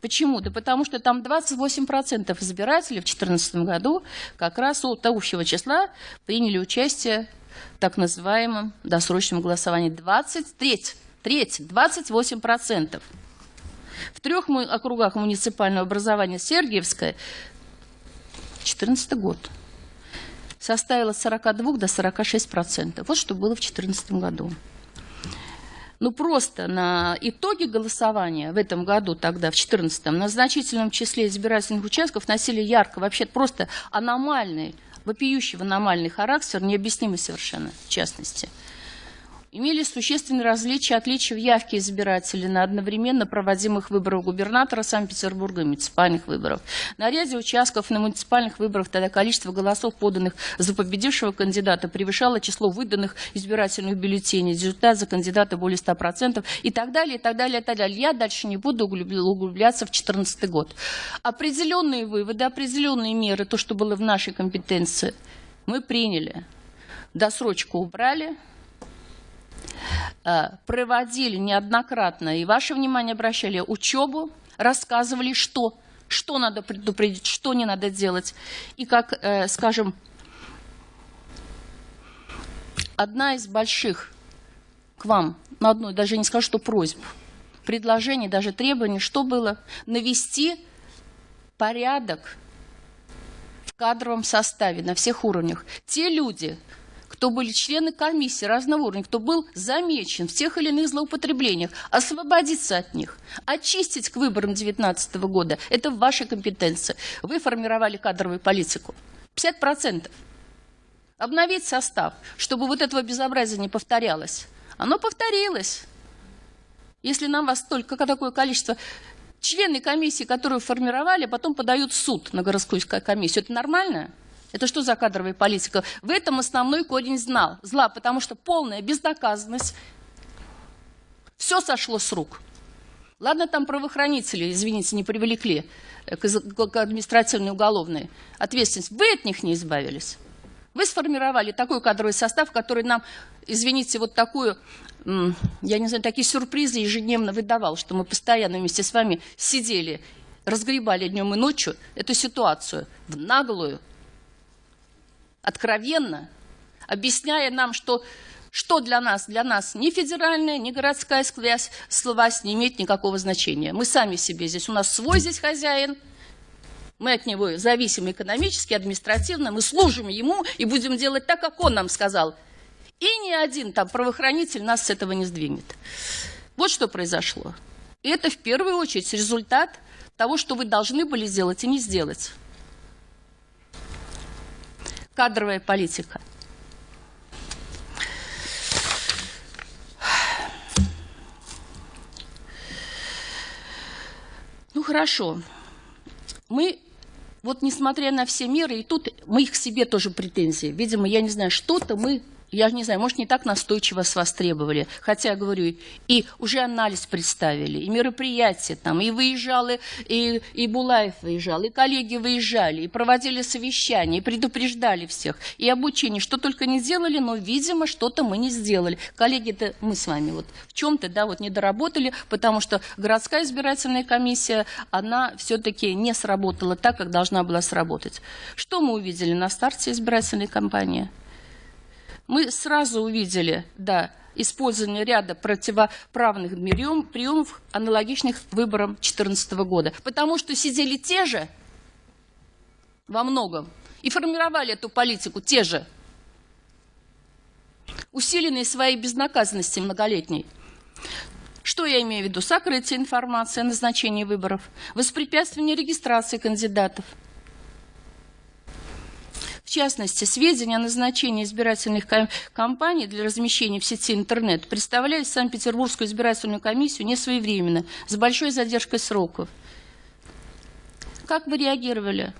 Почему? Да потому что там 28% избирателей в 2014 году как раз от общего числа приняли участие в так называемом досрочном голосовании. 23, треть, 28%. В трех округах муниципального образования Сергиевская 2014 год составила с 42 до 46 процентов. Вот что было в 2014 году. Ну, просто на итоге голосования в этом году, тогда, в 2014 на значительном числе избирательных участков носили ярко, вообще просто аномальный, вопиющий аномальный характер, необъяснимый совершенно, в частности – имели существенные различия, отличия в явке избирателей на одновременно проводимых выборах губернатора Санкт-Петербурга и муниципальных выборов. На ряде участков на муниципальных выборах тогда количество голосов, поданных за победившего кандидата, превышало число выданных избирательных бюллетеней. Результат за кандидата более 100% и так далее, и так далее, и так далее. Я дальше не буду углубляться в 2014 год. Определенные выводы, определенные меры, то, что было в нашей компетенции, мы приняли. Досрочку убрали, проводили неоднократно, и ваше внимание обращали, учебу, рассказывали, что, что надо предупредить, что не надо делать. И как, э, скажем, одна из больших к вам, на одной, даже не скажу, что просьб, предложение, даже требование, что было? Навести порядок в кадровом составе на всех уровнях. Те люди, кто были члены комиссии разного уровня, кто был замечен в тех или иных злоупотреблениях, освободиться от них, очистить к выборам 2019 года. Это в вашей компетенции. Вы формировали кадровую политику. 50%. Обновить состав, чтобы вот этого безобразия не повторялось. Оно повторилось. Если нам вас столько такое количество члены комиссии, которую формировали, потом подают в суд на городскую комиссию, это нормально? Это что за кадровая политика? В этом основной корень знал, зла, потому что полная безнаказанность, все сошло с рук. Ладно, там правоохранители, извините, не привлекли к, к административной уголовной ответственности. Вы от них не избавились. Вы сформировали такой кадровый состав, который нам, извините, вот такую, я не знаю, такие сюрпризы ежедневно выдавал, что мы постоянно вместе с вами сидели, разгребали днем и ночью эту ситуацию в наглую, откровенно, объясняя нам, что что для нас? Для нас ни федеральная, ни городская связь, власть не имеет никакого значения. Мы сами себе здесь, у нас свой здесь хозяин, мы от него зависим экономически, административно, мы служим ему и будем делать так, как он нам сказал. И ни один там правоохранитель нас с этого не сдвинет. Вот что произошло. И это в первую очередь результат того, что вы должны были сделать и не сделать кадровая политика. Ну хорошо. Мы, вот несмотря на все меры, и тут мы их к себе тоже претензии. Видимо, я не знаю, что-то мы я не знаю, может, не так настойчиво с вас требовали. Хотя, говорю, и уже анализ представили, и мероприятия там, и выезжалы, и, и Булаев выезжал, и коллеги выезжали, и проводили совещания, и предупреждали всех, и обучение, что только не сделали, но, видимо, что-то мы не сделали. Коллеги-то мы с вами вот в чем-то, да, вот не доработали, потому что городская избирательная комиссия, она все-таки не сработала так, как должна была сработать. Что мы увидели на старте избирательной кампании? Мы сразу увидели, да, использование ряда противоправных приемов, аналогичных выборам 2014 года. Потому что сидели те же во многом и формировали эту политику те же, усиленные своей безнаказанности многолетней. Что я имею в виду? Сокрытие информации о назначении выборов, воспрепятствование регистрации кандидатов – в частности, сведения о назначении избирательных кампаний для размещения в сети интернет представляют Санкт-Петербургскую избирательную комиссию несвоевременно, с большой задержкой сроков. Как вы реагировали?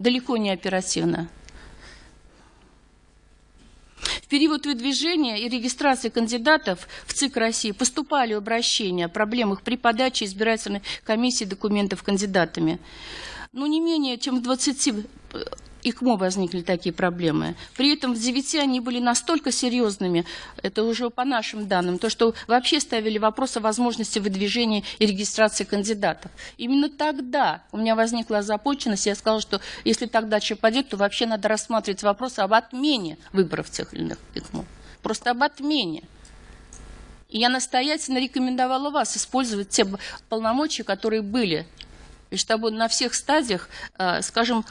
Далеко не оперативно. В период выдвижения и регистрации кандидатов в ЦИК России поступали обращения о проблемах при подаче избирательной комиссии документов кандидатами. Но не менее чем в 20 ИКМО возникли такие проблемы. При этом в 9 они были настолько серьезными, это уже по нашим данным, то, что вообще ставили вопрос о возможности выдвижения и регистрации кандидатов. Именно тогда у меня возникла озабоченность, я сказала, что если дальше пойдет, то вообще надо рассматривать вопрос об отмене выборов тех или иных ИКМО. Просто об отмене. И я настоятельно рекомендовала вас использовать те полномочия, которые были, и чтобы на всех стадиях, э, скажем,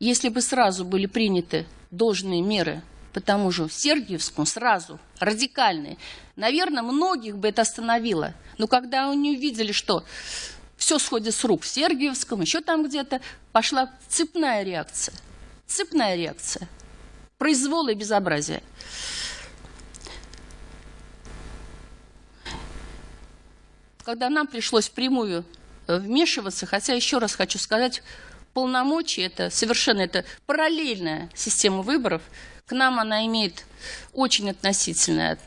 если бы сразу были приняты должные меры по тому же Сергиевскому, сразу, радикальные, наверное, многих бы это остановило. Но когда они увидели, что все сходит с рук в Сергиевском, еще там где-то, пошла цепная реакция. Цепная реакция. Произвол и безобразие. Когда нам пришлось прямую вмешиваться, хотя еще раз хочу сказать, полномочий, это совершенно это параллельная система выборов. К нам она имеет очень относительное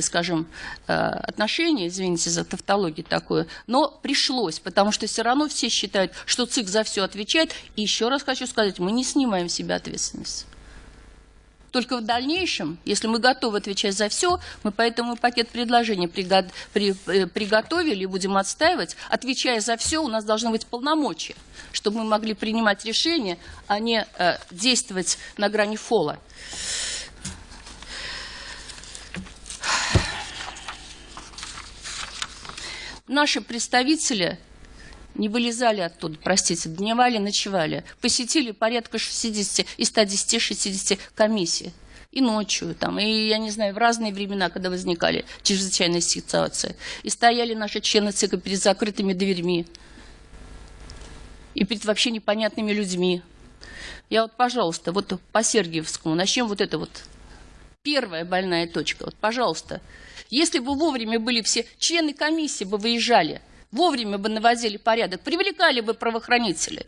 скажем, э, отношение, извините за тавтологию такую, но пришлось, потому что все равно все считают, что ЦИК за все отвечает. И еще раз хочу сказать, мы не снимаем с себя ответственность. Только в дальнейшем, если мы готовы отвечать за все, мы поэтому пакет предложений э, приготовили и будем отстаивать. Отвечая за все, у нас должны быть полномочия, чтобы мы могли принимать решения, а не э, действовать на грани фола. наши представители не вылезали оттуда, простите, дневали, ночевали. Посетили порядка 60 и 110-60 комиссий. И ночью, там, и, я не знаю, в разные времена, когда возникали чрезвычайные ситуации. И стояли наши члены ЦИКа перед закрытыми дверьми. И перед вообще непонятными людьми. Я вот, пожалуйста, вот по Сергиевскому, начнем вот это вот. Первая больная точка. Вот, пожалуйста. Если бы вовремя были все члены комиссии бы выезжали – вовремя бы наводили порядок, привлекали бы правоохранителей.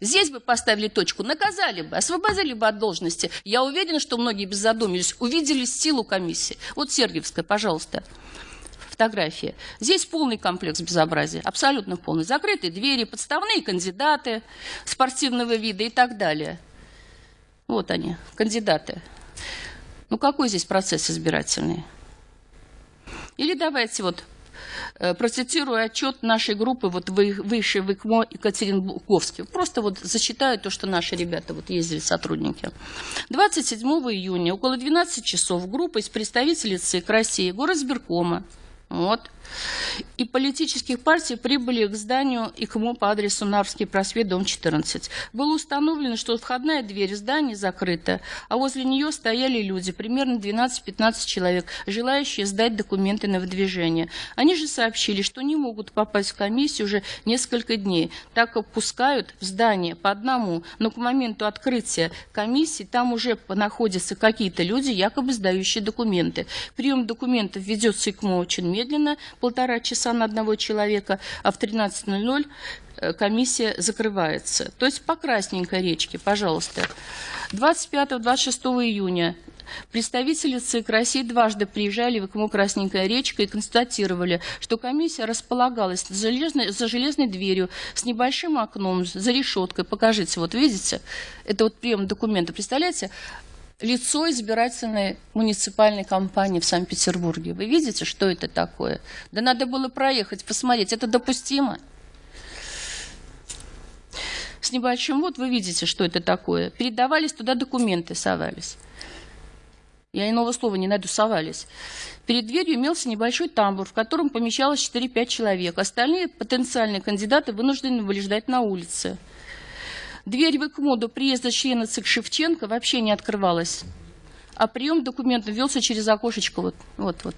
Здесь бы поставили точку, наказали бы, освободили бы от должности. Я уверена, что многие без задумались, увидели силу комиссии. Вот Сергиевская, пожалуйста, фотография. Здесь полный комплекс безобразия, абсолютно полный. Закрытые двери, подставные кандидаты спортивного вида и так далее. Вот они, кандидаты. Ну какой здесь процесс избирательный? Или давайте вот процитирую отчет нашей группы вот выше в ИКМО Екатеринбурговске. Просто вот зачитаю то, что наши ребята вот ездили, сотрудники. 27 июня около 12 часов группа из представителей ЦИК России, горосберкома, вот, и политических партий прибыли к зданию ИКМО по адресу Нарвский просвет, дом 14. Было установлено, что входная дверь здания закрыта, а возле нее стояли люди, примерно 12-15 человек, желающие сдать документы на выдвижение. Они же сообщили, что не могут попасть в комиссию уже несколько дней, так как пускают в здание по одному, но к моменту открытия комиссии там уже находятся какие-то люди, якобы сдающие документы. Прием документов ведется ИКМО очень медленно, полтора часа на одного человека, а в 13.00 э, комиссия закрывается. То есть по красненькой речке, пожалуйста. 25-26 июня Представители ЦИК России дважды приезжали в ИКМО «Красненькая речка» и констатировали, что комиссия располагалась за железной, за железной дверью с небольшим окном, за решеткой. Покажите, вот видите, это вот прием документа, представляете? Лицо избирательной муниципальной компании в Санкт-Петербурге. Вы видите, что это такое? Да надо было проехать, посмотреть. Это допустимо? С небольшим вот вы видите, что это такое. Передавались туда документы, совались. Я иного слова не найду, совались. Перед дверью имелся небольшой тамбур, в котором помещалось 4-5 человек. Остальные потенциальные кандидаты вынуждены были ждать на улице. Дверь в ИКМО до приезда члена ЦИК Шевченко вообще не открывалась. А прием документов велся через окошечко. Вот, вот, вот.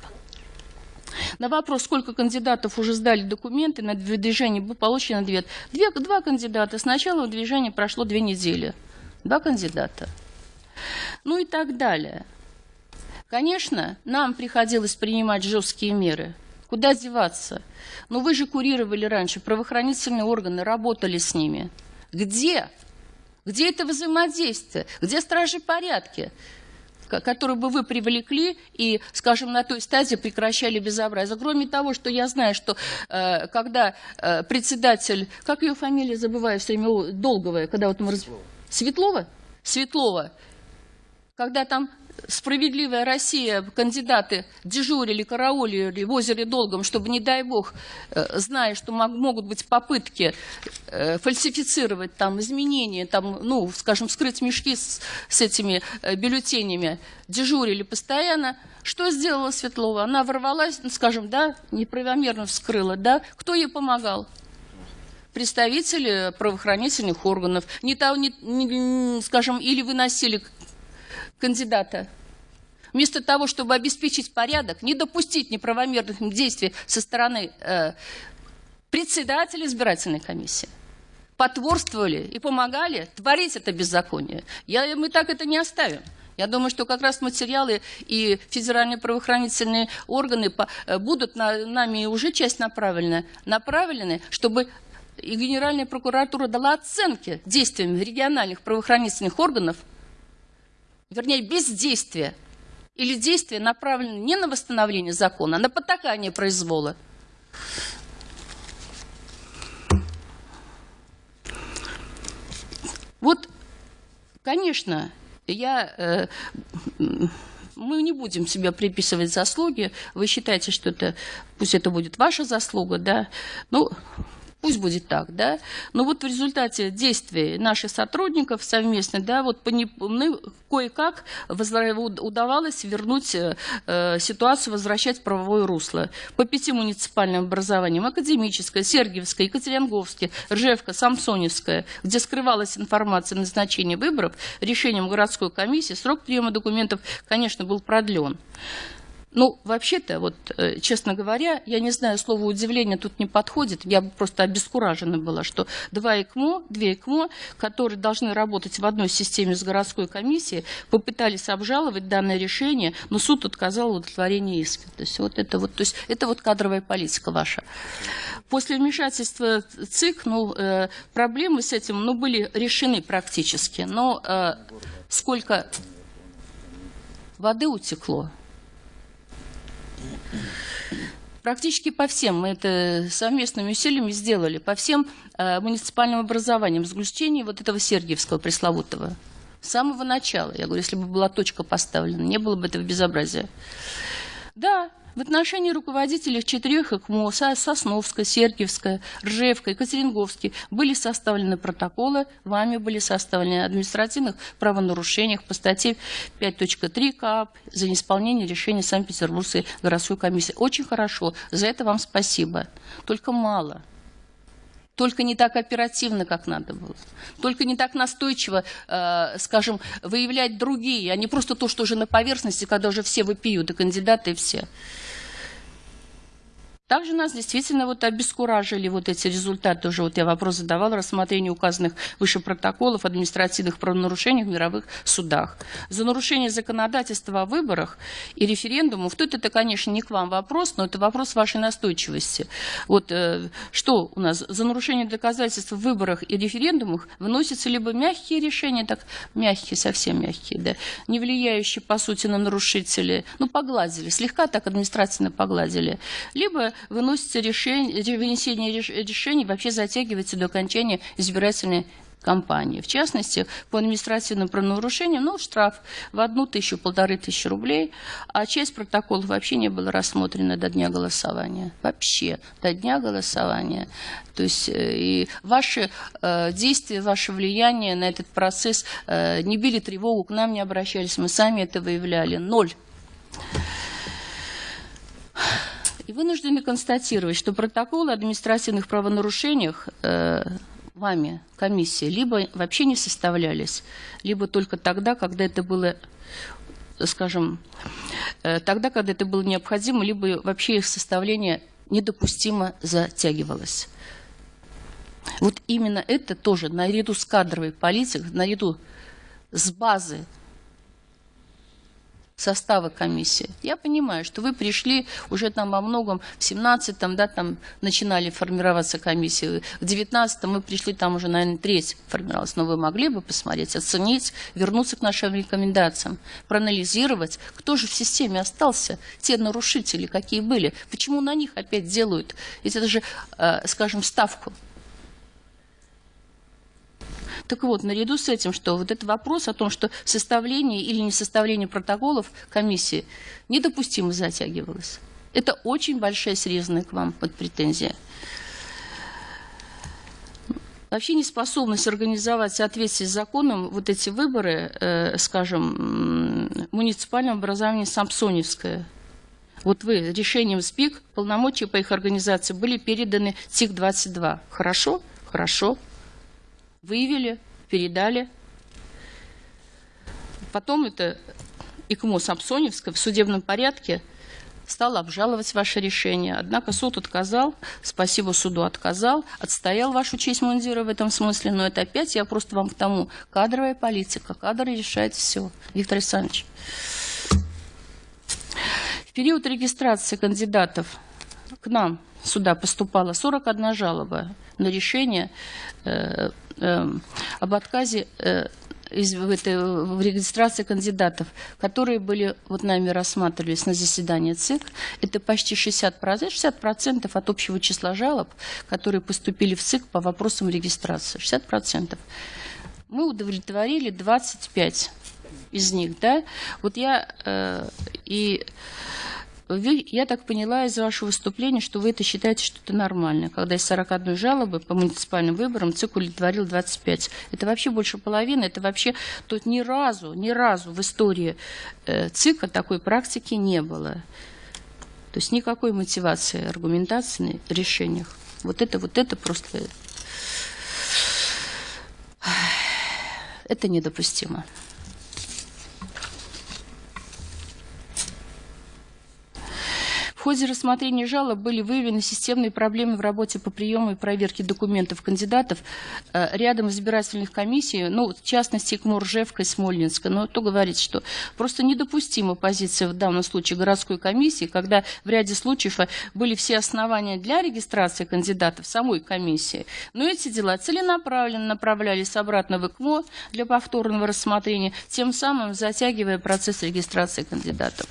На вопрос, сколько кандидатов уже сдали документы на выдвижение, был получен ответ. Две, два кандидата. С начала выдвижения прошло две недели. Два кандидата. Ну и так далее. Конечно, нам приходилось принимать жесткие меры. Куда деваться? Но вы же курировали раньше, правоохранительные органы работали с ними. Где? Где это взаимодействие? Где стражи порядки? которые бы вы привлекли и, скажем, на той стадии прекращали безобразие. Кроме того, что я знаю, что э, когда э, председатель, как ее фамилия, забываю все время, долговая, когда вот мы... Раз... Светлова? Светлова. Когда там справедливая Россия, кандидаты дежурили, караулили в озере Долгом, чтобы, не дай бог, э, зная, что могут быть попытки э, фальсифицировать там изменения, там, ну, скажем, скрыть мешки с, с этими э, бюллетенями, дежурили постоянно. Что сделала Светлова? Она ворвалась, ну, скажем, да, неправомерно вскрыла, да? Кто ей помогал? представители правоохранительных органов, не, не, не, скажем, или выносили кандидата. Вместо того, чтобы обеспечить порядок, не допустить неправомерных действий со стороны э, председателя избирательной комиссии, потворствовали и помогали творить это беззаконие. Я, мы так это не оставим. Я думаю, что как раз материалы и федеральные правоохранительные органы э, будут на, нами уже часть направлены, направлены, чтобы и Генеральная прокуратура дала оценки действиям региональных правоохранительных органов – вернее, бездействие или действие направлено не на восстановление закона, а на потакание произвола. Вот, конечно, я, э, мы не будем себе приписывать заслуги. Вы считаете, что это, пусть это будет ваша заслуга, да? Ну, Пусть будет так, да. Но вот в результате действий наших сотрудников совместно, да, вот кое-как удавалось вернуть э, ситуацию, возвращать в правовое русло. По пяти муниципальным образованиям, Академическое, Сергиевское, Екатеринговское, Ржевка, Самсоневское, где скрывалась информация о назначении выборов, решением городской комиссии срок приема документов, конечно, был продлен. Ну, вообще-то, вот, э, честно говоря, я не знаю, слово удивление тут не подходит. Я просто обескуражена была, что два ЭКМО, две ЭКМО, которые должны работать в одной системе с городской комиссией, попытались обжаловать данное решение, но суд отказал в удовлетворении иска. То есть вот это вот, то есть это вот кадровая политика ваша. После вмешательства ЦИК, ну, э, проблемы с этим, ну, были решены практически. Но э, сколько воды утекло, Практически по всем, мы это совместными усилиями сделали, по всем э, муниципальным образованиям, с вот этого Сергиевского пресловутого. С самого начала, я говорю, если бы была точка поставлена, не было бы этого безобразия. Да, в отношении руководителей четырех ИКМО, Сосновская, Сергиевская, Ржевка, Екатеринговский были составлены протоколы, вами были составлены административных правонарушениях по статье 5.3 КАП за неисполнение решения Санкт-Петербургской городской комиссии. Очень хорошо, за это вам спасибо. Только мало. Только не так оперативно, как надо было. Только не так настойчиво, э, скажем, выявлять другие, а не просто то, что уже на поверхности, когда уже все выпьют, и кандидаты, и все. Также нас действительно вот обескуражили вот эти результаты, уже вот я вопрос задавал, рассмотрение указанных выше протоколов административных правонарушений в мировых судах. За нарушение законодательства о выборах и референдумов, тут это, конечно, не к вам вопрос, но это вопрос вашей настойчивости. Вот э, что у нас, за нарушение доказательств в выборах и референдумах выносятся либо мягкие решения, так мягкие, совсем мягкие, да, не влияющие, по сути, на нарушителей, ну, погладили, слегка так административно погладили, либо выносится решение, вынесение решений вообще затягивается до окончания избирательной кампании. В частности, по административным правонарушениям, ну, штраф в одну тысячу, полторы тысячи рублей, а часть протоколов вообще не была рассмотрена до дня голосования. Вообще, до дня голосования. То есть э, и ваши э, действия, ваше влияние на этот процесс э, не били тревогу, к нам не обращались, мы сами это выявляли. Ноль. И вынуждены констатировать, что протоколы о административных правонарушениях э, вами, комиссии, либо вообще не составлялись, либо только тогда, когда это было скажем, э, тогда, когда это было необходимо, либо вообще их составление недопустимо затягивалось. Вот именно это тоже наряду с кадровой политикой, наряду с базы состава комиссии. Я понимаю, что вы пришли уже там во многом в 17-м, да, там начинали формироваться комиссии, в 19-м мы пришли, там уже, наверное, треть формировалась, но вы могли бы посмотреть, оценить, вернуться к нашим рекомендациям, проанализировать, кто же в системе остался, те нарушители, какие были, почему на них опять делают, ведь это же, э, скажем, ставку так вот, наряду с этим, что вот этот вопрос о том, что составление или не составление протоколов комиссии недопустимо затягивалось. Это очень большая серьезная к вам под претензия. Вообще неспособность организовать в соответствии с законом вот эти выборы, э, скажем, муниципального образования Самсоневское. Вот вы решением СПИК полномочия по их организации были переданы ТИК-22. Хорошо? Хорошо выявили, передали. Потом это ИКМО Самсоневская в судебном порядке стал обжаловать ваше решение. Однако суд отказал, спасибо суду отказал, отстоял вашу честь мундира в этом смысле, но это опять я просто вам к тому. Кадровая политика, кадры решает все. Виктор Александрович. В период регистрации кандидатов к нам сюда поступало 41 жалоба на решение э, э, об отказе э, в, в регистрации кандидатов, которые были вот нами рассматривались на заседании ЦИК, это почти 60%, 60% от общего числа жалоб, которые поступили в ЦИК по вопросам регистрации. 60%. Мы удовлетворили 25 из них. Да? Вот я э, и вы, я так поняла из вашего выступления, что вы это считаете, что это нормально. Когда из 41 жалобы по муниципальным выборам ЦИК удовлетворил 25. Это вообще больше половины. Это вообще тут ни разу, ни разу в истории э, ЦИКа такой практики не было. То есть никакой мотивации, аргументации в решениях. Вот это, вот это просто... Это недопустимо. Ходе рассмотрения жалоб были выявлены системные проблемы в работе по приему и проверке документов кандидатов э, рядом избирательных комиссий, ну, в частности, КМУ Ржевка и Смольнинска. Но то говорит, что просто недопустима позиция в данном случае городской комиссии, когда в ряде случаев э, были все основания для регистрации кандидатов самой комиссии, но эти дела целенаправленно направлялись обратно в ИКМО для повторного рассмотрения, тем самым затягивая процесс регистрации кандидатов.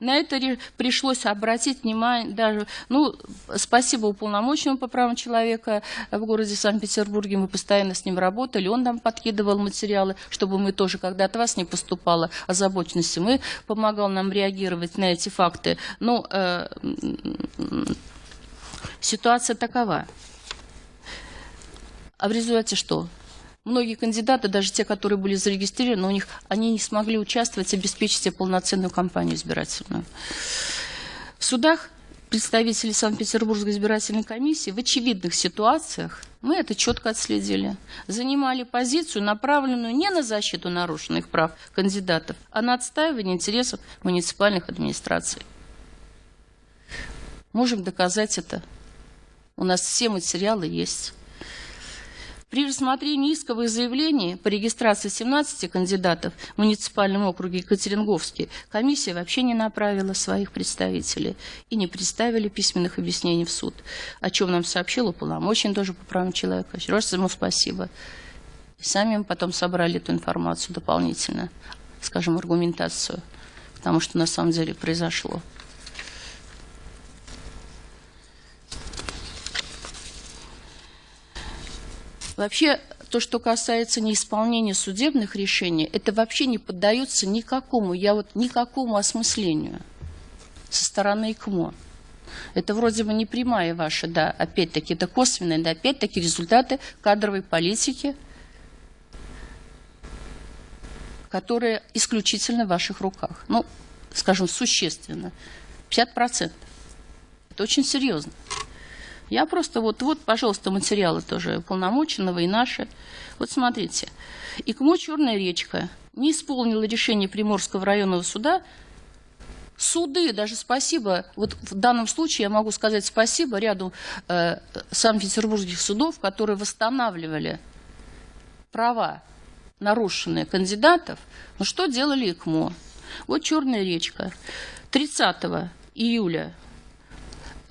На это пришлось обратить обратить внимание, даже, ну, спасибо уполномоченному по правам человека в городе Санкт-Петербурге, мы постоянно с ним работали, он нам подкидывал материалы, чтобы мы тоже, когда от вас не поступало озабоченности, мы помогал нам реагировать на эти факты. Но э, ситуация такова. А в результате что? Многие кандидаты, даже те, которые были зарегистрированы, у них они не смогли участвовать, обеспечить себе полноценную кампанию избирательную. В судах представители Санкт-Петербургской избирательной комиссии в очевидных ситуациях, мы это четко отследили, занимали позицию, направленную не на защиту нарушенных прав кандидатов, а на отстаивание интересов муниципальных администраций. Можем доказать это. У нас все материалы есть. При рассмотрении исковых заявлений по регистрации 17 кандидатов в муниципальном округе Екатеринговский комиссия вообще не направила своих представителей и не представили письменных объяснений в суд, о чем нам сообщил уполномочен тоже по правам человека. Раз ему спасибо. И сами мы потом собрали эту информацию дополнительно, скажем, аргументацию, потому что на самом деле произошло. Вообще, то, что касается неисполнения судебных решений, это вообще не поддается никакому, я вот никакому осмыслению со стороны ИКМО. Это вроде бы не прямая ваша, да, опять-таки, это косвенные, да, опять-таки результаты кадровой политики, которые исключительно в ваших руках. Ну, скажем, существенно. 50%. Это очень серьезно. Я просто вот, вот, пожалуйста, материалы тоже полномоченного и наши. Вот смотрите. ИКМО «Черная речка» не исполнила решение Приморского районного суда. Суды, даже спасибо, вот в данном случае я могу сказать спасибо ряду э, санкт-петербургских судов, которые восстанавливали права нарушенные кандидатов. Но что делали ИКМО? Вот «Черная речка». 30 июля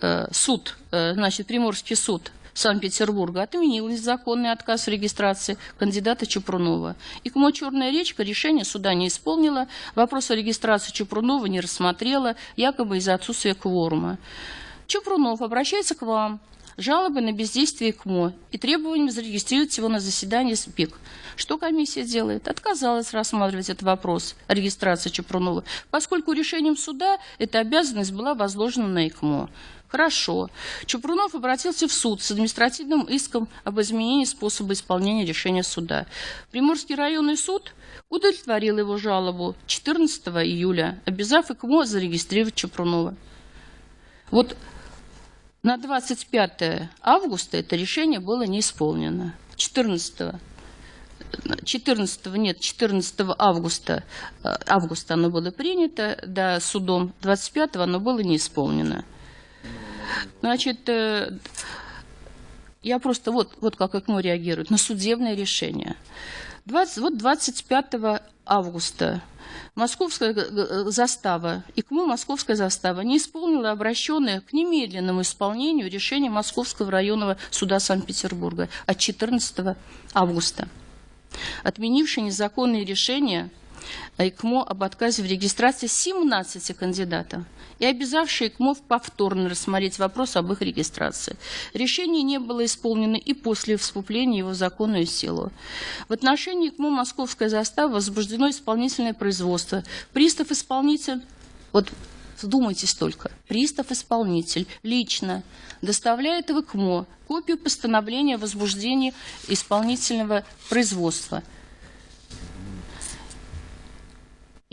Э, суд, значит, Приморский суд Санкт-Петербурга отменил незаконный отказ в регистрации кандидата Чупрунова. И КМО «Черная речка» решение суда не исполнила, вопрос о регистрации Чупрунова не рассмотрела, якобы из-за отсутствия кворума. Чупрунов обращается к вам жалобы на бездействие КМО и требованием зарегистрировать его на заседании СПИК. Что комиссия делает? Отказалась рассматривать этот вопрос о регистрации Чупрунова, поскольку решением суда эта обязанность была возложена на ИКМО. Хорошо. Чупрунов обратился в суд с административным иском об изменении способа исполнения решения суда. Приморский районный суд удовлетворил его жалобу 14 июля, обязав ИКМО зарегистрировать Чупрунова. Вот на 25 августа это решение было не исполнено. 14 14 нет, 14 августа, э, августа оно было принято, да, судом, 25 оно было не исполнено. Значит, э, я просто вот, вот как ЭКМО реагирует на судебное решение. 20, вот 25 августа Московская застава, ИКМО Московская застава не исполнила обращенное к немедленному исполнению решение Московского районного суда Санкт-Петербурга от 14 августа, отменившее незаконные решения ИКМО об отказе в регистрации 17 кандидатов и обязавшие ИКМО повторно рассмотреть вопрос об их регистрации. Решение не было исполнено и после вступления его в законную силу. В отношении ИКМО Московская застава возбуждено исполнительное производство. Пристав-исполнитель, вот вдумайтесь только, пристав-исполнитель лично доставляет в ИКМО копию постановления о возбуждении исполнительного производства.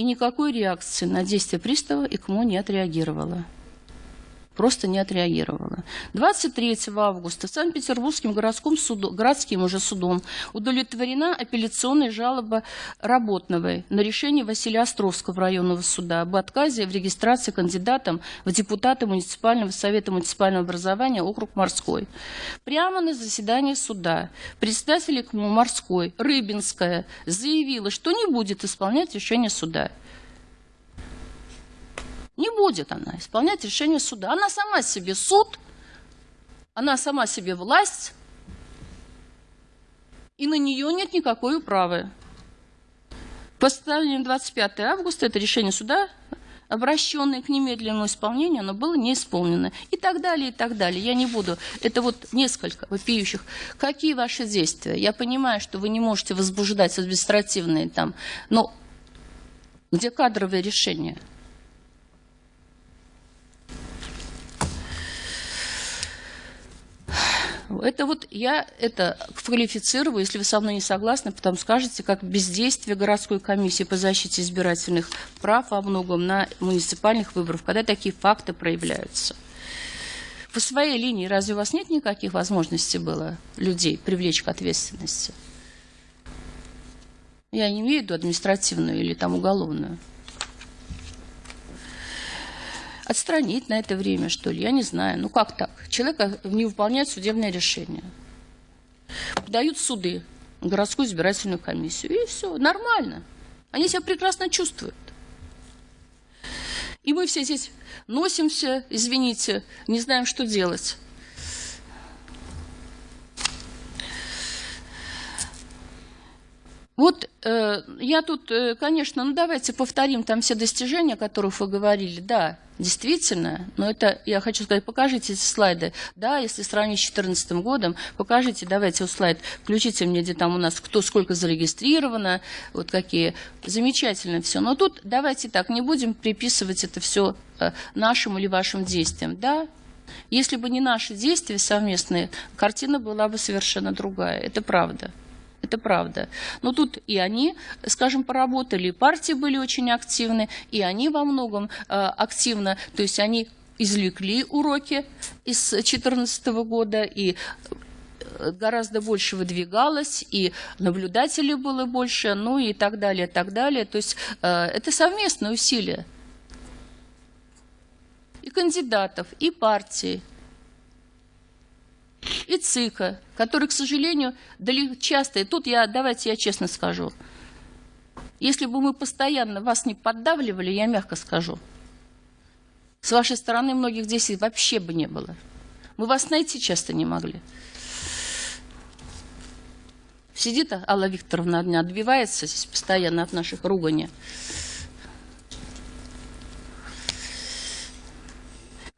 И никакой реакции на действия пристава ИКМО не отреагировала просто не отреагировала. 23 августа Санкт-Петербургским городским, суду, городским уже судом удовлетворена апелляционная жалоба Работновой на решение Василия Островского районного суда об отказе в регистрации кандидатом в депутаты муниципального совета муниципального образования округ Морской. Прямо на заседании суда председатель Морской Рыбинская заявила, что не будет исполнять решение суда. Не будет она исполнять решение суда. Она сама себе суд, она сама себе власть, и на нее нет никакой управы. Постановление 25 августа, это решение суда, обращенное к немедленному исполнению, оно было не исполнено. И так далее, и так далее. Я не буду. Это вот несколько вопиющих. Какие ваши действия? Я понимаю, что вы не можете возбуждать административные там, но где кадровые решения? Это вот я это квалифицирую, если вы со мной не согласны, потом скажете, как бездействие городской комиссии по защите избирательных прав во многом на муниципальных выборах, когда такие факты проявляются. По своей линии разве у вас нет никаких возможностей было людей привлечь к ответственности? Я не имею в виду административную или там уголовную отстранить на это время, что ли, я не знаю. Ну как так? Человек не выполняет судебное решение. Подают суды, городскую избирательную комиссию, и все, нормально. Они себя прекрасно чувствуют. И мы все здесь носимся, извините, не знаем, что делать. Вот я тут, э, конечно, ну давайте повторим там все достижения, о которых вы говорили. Да, действительно, но это, я хочу сказать, покажите эти слайды. Да, если сравнить с 2014 годом, покажите, давайте вот слайд, включите мне, где там у нас кто сколько зарегистрировано, вот какие. Замечательно все. Но тут давайте так, не будем приписывать это все э, нашим или вашим действиям. Да, если бы не наши действия совместные, картина была бы совершенно другая. Это правда. Это правда. Но тут и они, скажем, поработали, партии были очень активны, и они во многом э, активно, то есть они извлекли уроки из 2014 года, и э, гораздо больше выдвигалось, и наблюдателей было больше, ну и так далее, так далее. То есть э, это совместное усилие и кандидатов, и партий, и ЦИКа, который, к сожалению, часто, и тут я, давайте я честно скажу, если бы мы постоянно вас не поддавливали, я мягко скажу, с вашей стороны многих здесь вообще бы не было. Мы вас найти часто не могли. Сидит Алла Викторовна одна, отбивается здесь постоянно от наших руганий.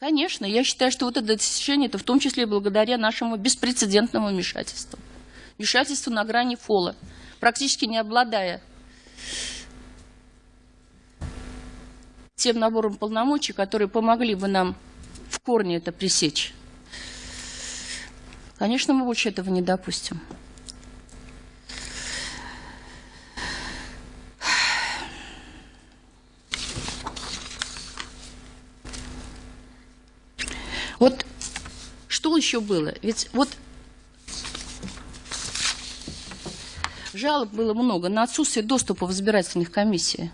Конечно, я считаю, что вот это достижение, это в том числе благодаря нашему беспрецедентному вмешательству. Вмешательству на грани фола, практически не обладая тем набором полномочий, которые помогли бы нам в корне это пресечь. Конечно, мы больше этого не допустим. Вот что еще было? Ведь вот жалоб было много на отсутствие доступа в избирательных комиссиях.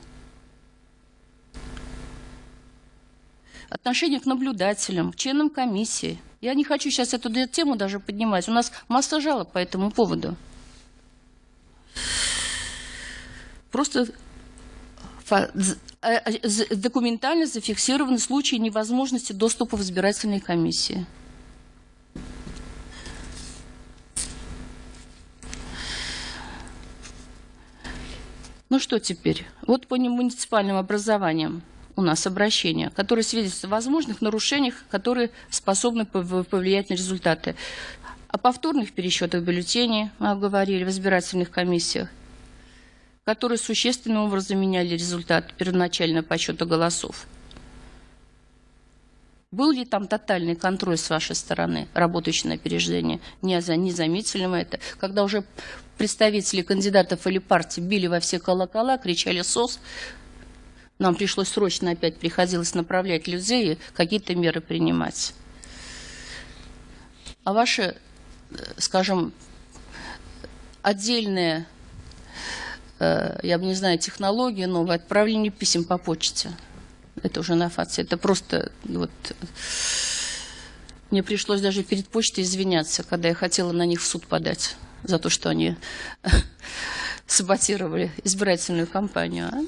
Отношение к наблюдателям, к членам комиссии. Я не хочу сейчас эту тему даже поднимать. У нас масса жалоб по этому поводу. Просто документально зафиксированы случаи невозможности доступа в избирательные комиссии. Ну что теперь? Вот по муниципальным образованиям у нас обращения, которые свидетельствуют о возможных нарушениях, которые способны повлиять на результаты. О повторных пересчетах бюллетеней мы говорили в избирательных комиссиях которые существенным образом меняли результат первоначального подсчета голосов. Был ли там тотальный контроль с вашей стороны, работающий на опережение? Не, не заметили мы это. Когда уже представители кандидатов или партий били во все колокола, кричали «СОС», нам пришлось срочно опять, приходилось направлять людей и какие-то меры принимать. А ваши, э, скажем, отдельные, я бы не знаю, технологии новые, отправление писем по почте – это уже на ФАЦе. Это просто вот... Мне пришлось даже перед почтой извиняться, когда я хотела на них в суд подать за то, что они саботировали избирательную кампанию. А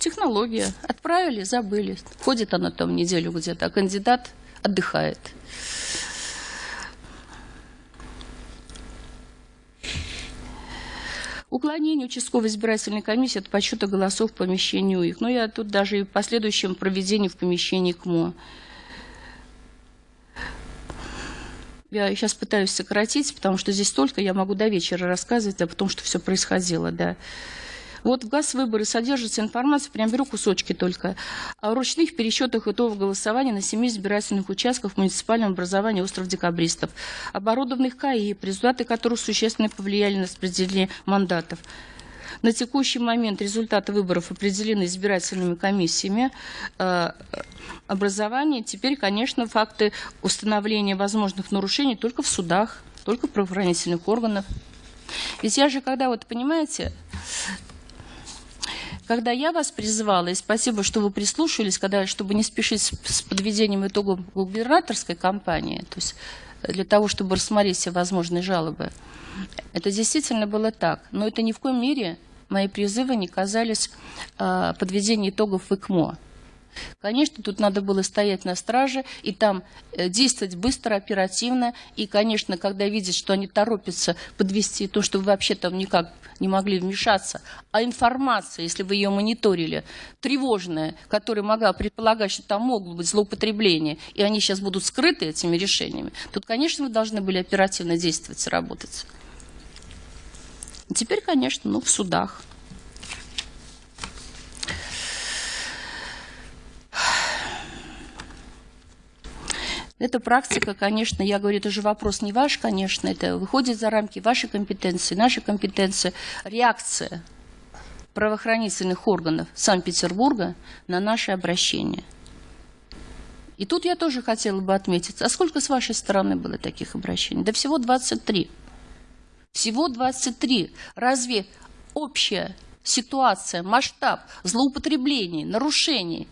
технология. Отправили, забыли. Ходит она там неделю где-то, а кандидат отдыхает. Уклонение участковой избирательной комиссии от подсчета голосов в помещении их. Но я тут даже и в последующем проведении в помещении КМО. Я сейчас пытаюсь сократить, потому что здесь столько, я могу до вечера рассказывать о том, что все происходило, да. Вот в газ выборы содержится информация, прям беру кусочки только, о ручных пересчетах итогов голосования на семи избирательных участках в муниципальном образовании остров Декабристов, оборудованных КАИ, результаты которых существенно повлияли на распределение мандатов. На текущий момент результаты выборов определены избирательными комиссиями э, образования. Теперь, конечно, факты установления возможных нарушений только в судах, только в правоохранительных органах. Ведь я же, когда, вот понимаете, когда я вас призывала, и спасибо, что вы прислушались, когда, чтобы не спешить с, с подведением итогов губернаторской кампании, то есть э, для того, чтобы рассмотреть все возможные жалобы, это действительно было так. Но это ни в коем мере мои призывы не казались э, подведения итогов в ИКМО. Конечно, тут надо было стоять на страже и там э, действовать быстро, оперативно. И, конечно, когда видят, что они торопятся подвести то, что вы вообще там никак не могли вмешаться, а информация, если вы ее мониторили, тревожная, которая могла предполагать, что там могут быть злоупотребления, и они сейчас будут скрыты этими решениями, тут, конечно, вы должны были оперативно действовать и работать. Теперь, конечно, ну, в судах. Эта практика, конечно, я говорю, это же вопрос не ваш, конечно, это выходит за рамки вашей компетенции, нашей компетенции. Реакция правоохранительных органов Санкт-Петербурга на наше обращение. И тут я тоже хотела бы отметить, а сколько с вашей стороны было таких обращений? Да всего 23. Всего 23. Разве общая ситуация, масштаб злоупотреблений, нарушений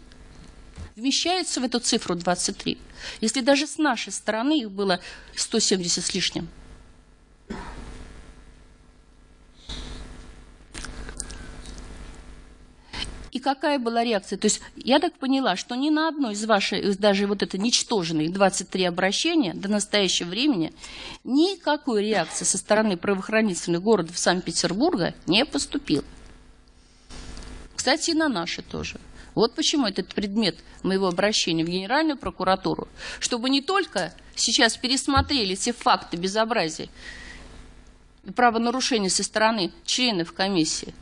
вмещается в эту цифру 23? Если даже с нашей стороны их было 170 с лишним. И какая была реакция? То есть я так поняла, что ни на одно из ваших, даже вот это ничтожные 23 обращения до настоящего времени, никакой реакции со стороны правоохранительных городов Санкт-Петербурга не поступило. Кстати, и на наши тоже. Вот почему этот предмет моего обращения в Генеральную прокуратуру, чтобы не только сейчас пересмотрели все факты безобразия и правонарушений со стороны членов комиссии,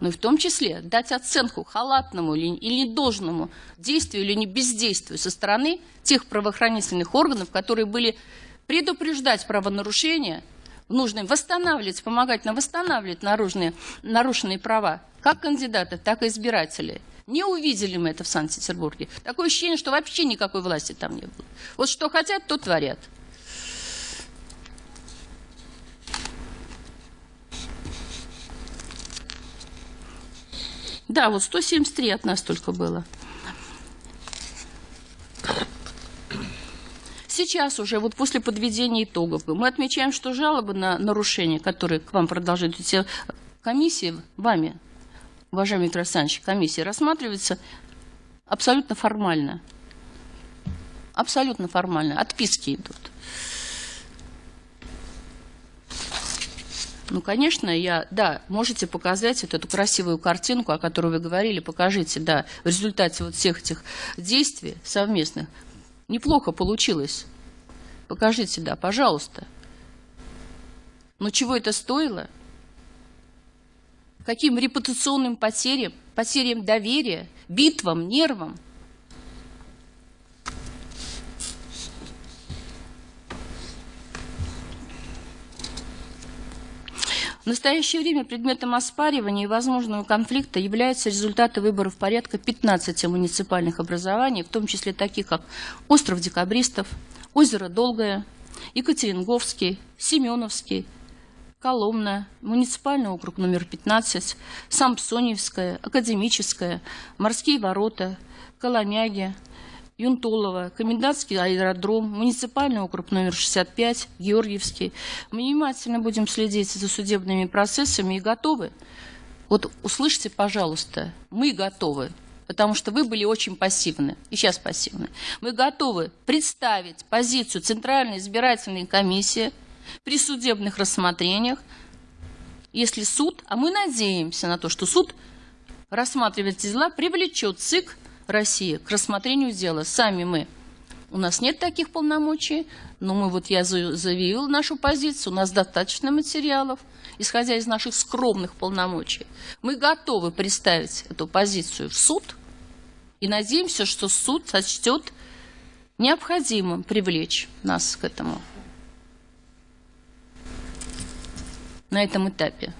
но и в том числе дать оценку халатному или, или недолжному действию или не бездействию со стороны тех правоохранительных органов, которые были предупреждать правонарушения, нужно восстанавливать, помогать нам восстанавливать наружные, нарушенные права как кандидатов, так и избирателей. Не увидели мы это в Санкт-Петербурге. Такое ощущение, что вообще никакой власти там не было. Вот что хотят, то творят. Да, вот 173 от нас только было. Сейчас уже, вот после подведения итогов, мы отмечаем, что жалобы на нарушения, которые к вам продолжают идти комиссии, вами уважаемый Виктор Александрович, комиссии рассматривается абсолютно формально. Абсолютно формально. Отписки идут. Ну, конечно, я, да, можете показать вот эту красивую картинку, о которой вы говорили, покажите, да, в результате вот всех этих действий совместных. Неплохо получилось. Покажите, да, пожалуйста. Но чего это стоило? каким репутационным потерям, потерям доверия, битвам, нервам. В настоящее время предметом оспаривания и возможного конфликта являются результаты выборов порядка 15 муниципальных образований, в том числе таких, как Остров Декабристов, Озеро Долгое, Екатеринговский, Семеновский, Коломна, муниципальный округ номер 15, Сампсоневская, Академическая, Морские ворота, Коломяги, Юнтолова, Комендантский аэродром, муниципальный округ номер 65, Георгиевский. Мы внимательно будем следить за судебными процессами и готовы. Вот услышьте, пожалуйста, мы готовы, потому что вы были очень пассивны, и сейчас пассивны. Мы готовы представить позицию Центральной избирательной комиссии при судебных рассмотрениях, если суд, а мы надеемся на то, что суд рассматривает дела, привлечет ЦИК России к рассмотрению дела. Сами мы. У нас нет таких полномочий, но мы вот я заявил нашу позицию, у нас достаточно материалов, исходя из наших скромных полномочий. Мы готовы представить эту позицию в суд и надеемся, что суд сочтет необходимым привлечь нас к этому на этом этапе.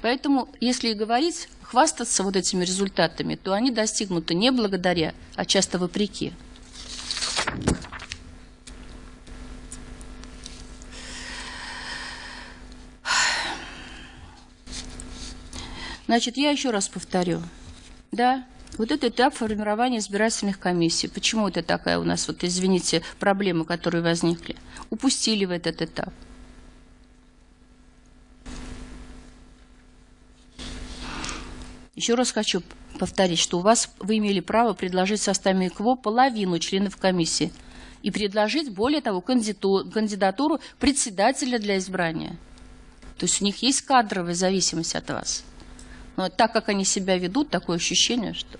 Поэтому, если говорить, хвастаться вот этими результатами, то они достигнуты не благодаря, а часто вопреки. Значит, я еще раз повторю. Да, вот это этап формирования избирательных комиссий. Почему это такая у нас, вот извините, проблема, которые возникли? Упустили в этот этап. Еще раз хочу повторить, что у вас вы имели право предложить в составе КВО половину членов комиссии и предложить, более того, кандидатуру председателя для избрания. То есть у них есть кадровая зависимость от вас. Но так как они себя ведут, такое ощущение, что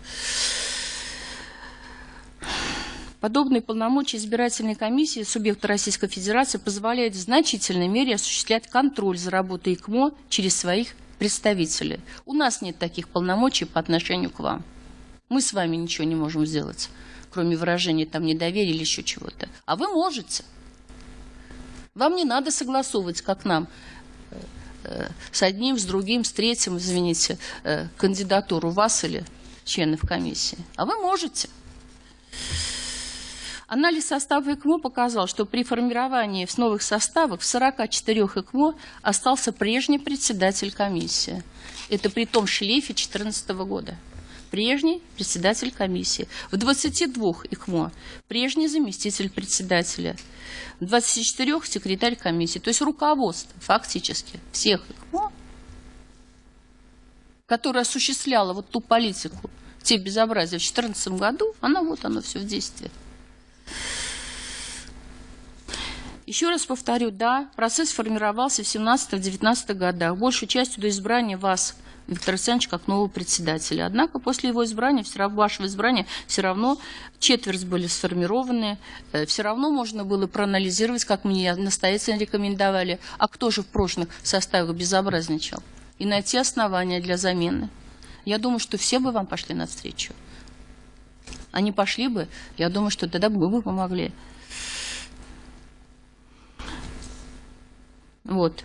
Подобные полномочия избирательной комиссии субъекта Российской Федерации позволяют в значительной мере осуществлять контроль за работой ИКМО через своих представители. У нас нет таких полномочий по отношению к вам. Мы с вами ничего не можем сделать, кроме выражения там недоверия или еще чего-то. А вы можете. Вам не надо согласовывать, как нам, с одним, с другим, с третьим, извините, э, кандидатуру вас или членов комиссии. А вы можете. Анализ состава ЭКМО показал, что при формировании в новых составах в 44 ЭКМО остался прежний председатель комиссии. Это при том шлейфе 2014 года. Прежний председатель комиссии. В 22 ЭКМО прежний заместитель председателя. В 24 секретарь комиссии. То есть руководство фактически всех ЭКМО, которое осуществляло вот ту политику, те безобразия в 2014 году, оно вот оно все в действии. Еще раз повторю, да, процесс формировался в 17-19 годах, большей частью до избрания вас, Виктор Александрович, как нового председателя. Однако после его избрания, все равно, вашего избрания, все равно четверть были сформированы, э, все равно можно было проанализировать, как мне настоятельно рекомендовали, а кто же в прошлых составах безобразничал, и найти основания для замены. Я думаю, что все бы вам пошли навстречу они пошли бы, я думаю, что тогда бы помогли. Вот.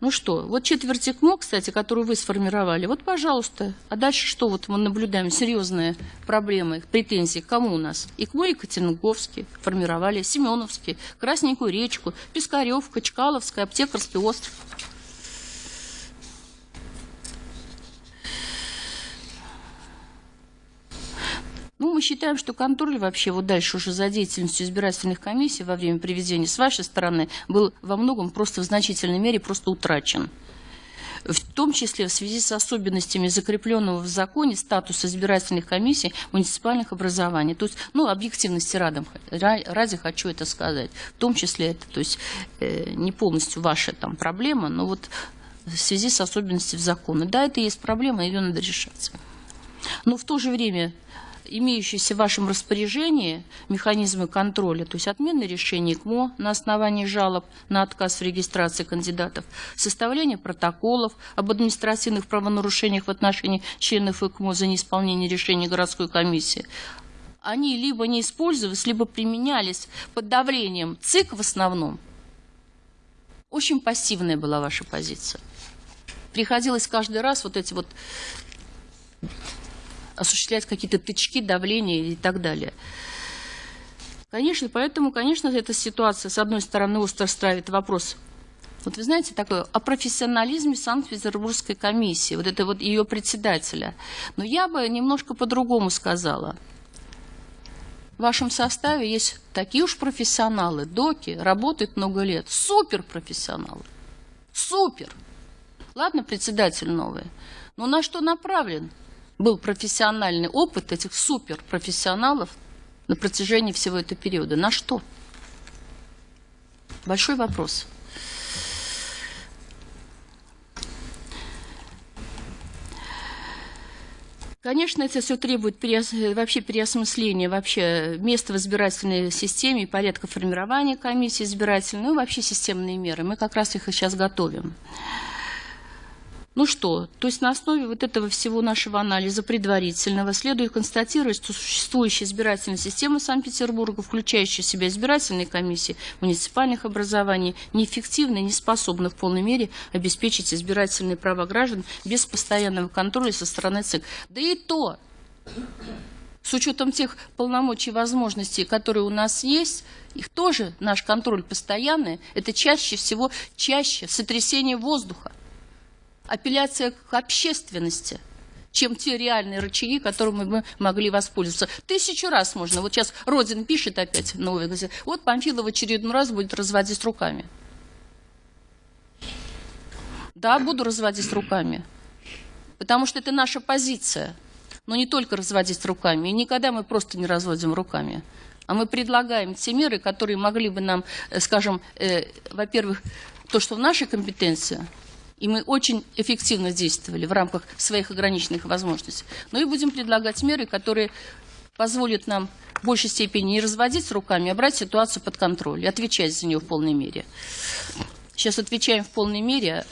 Ну что, вот четверть ЭКМО, кстати, которую вы сформировали, вот, пожалуйста. А дальше что? Вот мы наблюдаем серьезные проблемы, претензии. Кому у нас? ИКМО Екатеринговский формировали, Семеновский, Красненькую речку, Пискаревка, Чкаловская, Аптекарский остров. Ну, мы считаем, что контроль вообще вот дальше уже за деятельностью избирательных комиссий во время приведения с вашей стороны был во многом просто в значительной мере просто утрачен в том числе в связи с особенностями закрепленного в законе статуса избирательных комиссий муниципальных образований. То есть, ну, объективности радом, ради хочу это сказать. В том числе это, то есть, э, не полностью ваша там проблема, но вот в связи с особенностями закона. Да, это есть проблема, ее надо решать. Но в то же время имеющиеся в вашем распоряжении механизмы контроля, то есть отмены решений КМО на основании жалоб на отказ в регистрации кандидатов, составление протоколов об административных правонарушениях в отношении членов ИКМО за неисполнение решений городской комиссии, они либо не использовались, либо применялись под давлением ЦИК в основном. Очень пассивная была ваша позиция. Приходилось каждый раз вот эти вот осуществлять какие-то тычки, давления и так далее. Конечно, поэтому, конечно, эта ситуация, с одной стороны, остро ставит вопрос вот вы знаете, такое о профессионализме Санкт-Петербургской комиссии, вот это вот ее председателя. Но я бы немножко по-другому сказала. В вашем составе есть такие уж профессионалы, доки, работают много лет, супер профессионалы, супер. Ладно, председатель новый, но на что направлен был профессиональный опыт этих суперпрофессионалов на протяжении всего этого периода? На что? Большой вопрос. Конечно, это все требует переос... вообще переосмысления вообще места в избирательной системе порядка формирования комиссии избирательной, ну и вообще системные меры. Мы как раз их и сейчас готовим. Ну что, то есть на основе вот этого всего нашего анализа предварительного следует констатировать, что существующая избирательная система Санкт-Петербурга, включающая в себя избирательные комиссии муниципальных образований, неэффективна и не способна в полной мере обеспечить избирательные права граждан без постоянного контроля со стороны ЦИК. Да и то, с учетом тех полномочий и возможностей, которые у нас есть, их тоже наш контроль постоянный, это чаще всего чаще сотрясение воздуха апелляция к общественности, чем те реальные рычаги, которыми мы могли воспользоваться. Тысячу раз можно. Вот сейчас Родин пишет опять новый газет. Вот Памфилов в очередной раз будет разводить руками. Да, буду разводить руками. Потому что это наша позиция. Но не только разводить руками. И никогда мы просто не разводим руками. А мы предлагаем те меры, которые могли бы нам, э, скажем, э, во-первых, то, что в нашей компетенции – и мы очень эффективно действовали в рамках своих ограниченных возможностей. Но и будем предлагать меры, которые позволят нам в большей степени не разводить руками, а брать ситуацию под контроль и отвечать за нее в полной мере. Сейчас отвечаем в полной мере.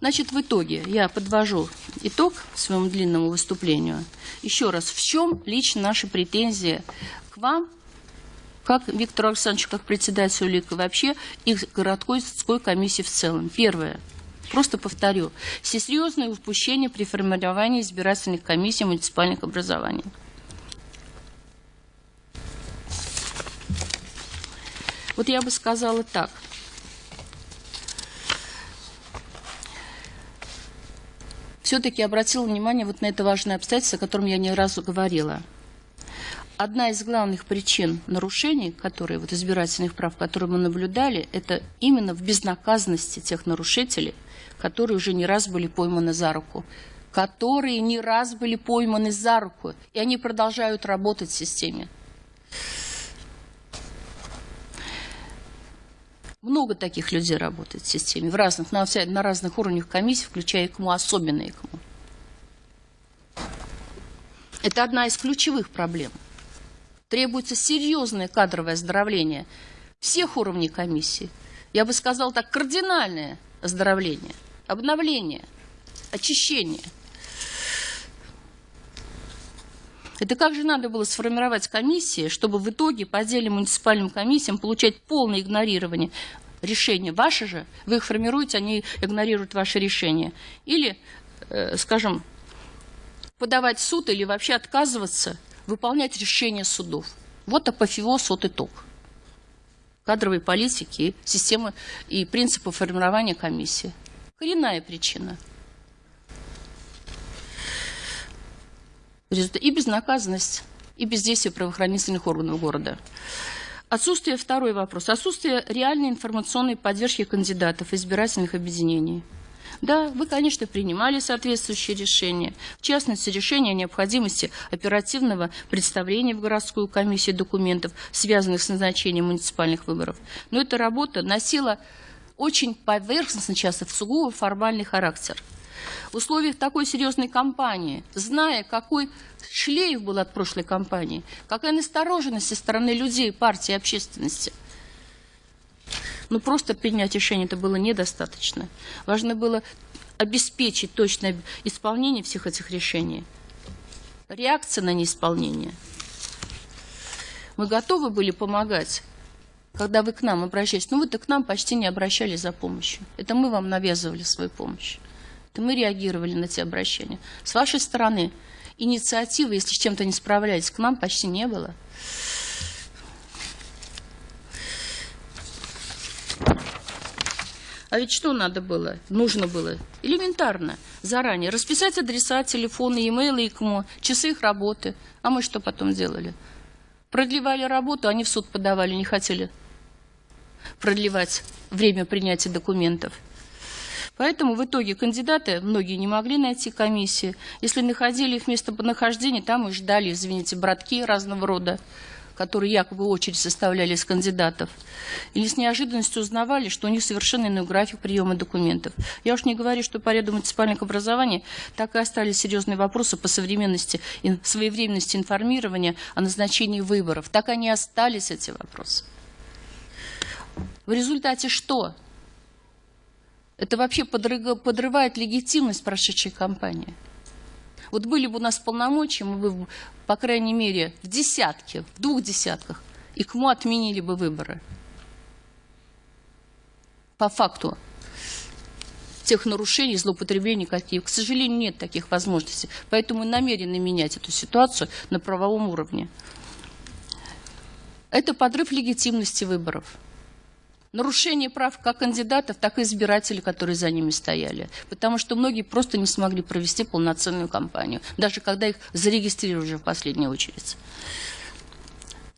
Значит, в итоге я подвожу итог своему длинному выступлению. Еще раз, в чем лично наши претензии к вам как Виктор Александрович, как председатель УЛИКа, вообще и городской комиссии в целом. Первое. Просто повторю. Серьезное упущение при формировании избирательных комиссий муниципальных образований. Вот я бы сказала так. Все-таки обратила внимание вот на это важное обстоятельство, о котором я не разу говорила – одна из главных причин нарушений, которые, вот избирательных прав, которые мы наблюдали, это именно в безнаказанности тех нарушителей, которые уже не раз были пойманы за руку, которые не раз были пойманы за руку, и они продолжают работать в системе. Много таких людей работает в системе, в разных, на, на разных уровнях комиссии, включая ИКМУ, особенно ИКМУ. Это одна из ключевых проблем – Требуется серьезное кадровое оздоровление всех уровней комиссии. Я бы сказал так, кардинальное оздоровление, обновление, очищение. Это как же надо было сформировать комиссии, чтобы в итоге по отдельным муниципальным комиссиям получать полное игнорирование решения. Ваши же, вы их формируете, они игнорируют ваши решения. Или, э, скажем, подавать суд или вообще отказываться выполнять решения судов. Вот апофеоз, вот итог кадровой политики, системы и принципы формирования комиссии. Коренная причина. И безнаказанность, и бездействие правоохранительных органов города. Отсутствие, второй вопрос, отсутствие реальной информационной поддержки кандидатов избирательных объединений – да, вы, конечно, принимали соответствующие решения, в частности, решение о необходимости оперативного представления в городскую комиссию документов, связанных с назначением муниципальных выборов. Но эта работа носила очень поверхностно часто в сугубо формальный характер. В условиях такой серьезной кампании, зная, какой шлейф был от прошлой кампании, какая настороженность со стороны людей, партии, общественности – ну, просто принять решение это было недостаточно. Важно было обеспечить точное исполнение всех этих решений. Реакция на неисполнение. Мы готовы были помогать, когда вы к нам обращались. Ну, вы-то к нам почти не обращались за помощью. Это мы вам навязывали свою помощь. Это мы реагировали на те обращения. С вашей стороны инициативы, если с чем-то не справлялись, к нам почти не было. А ведь что надо было? Нужно было элементарно, заранее расписать адреса, телефоны, e-mail, ИКМО, часы их работы. А мы что потом делали? Продлевали работу, они в суд подавали, не хотели продлевать время принятия документов. Поэтому в итоге кандидаты, многие не могли найти комиссии. Если находили их место нахождения, там и ждали, извините, братки разного рода которые якобы очередь составляли из кандидатов, или с неожиданностью узнавали, что у них совершенно иной график приема документов. Я уж не говорю, что по ряду муниципальных образований так и остались серьезные вопросы по современности, и своевременности информирования о назначении выборов. Так они остались, эти вопросы. В результате что? Это вообще подрывает легитимность прошедшей кампании. Вот были бы у нас полномочия, мы бы, по крайней мере, в десятке, в двух десятках, и кому отменили бы выборы. По факту тех нарушений, злоупотреблений, какие. К сожалению, нет таких возможностей. Поэтому мы намерены менять эту ситуацию на правовом уровне. Это подрыв легитимности выборов нарушение прав как кандидатов, так и избирателей, которые за ними стояли. Потому что многие просто не смогли провести полноценную кампанию, даже когда их зарегистрировали в последнюю очередь.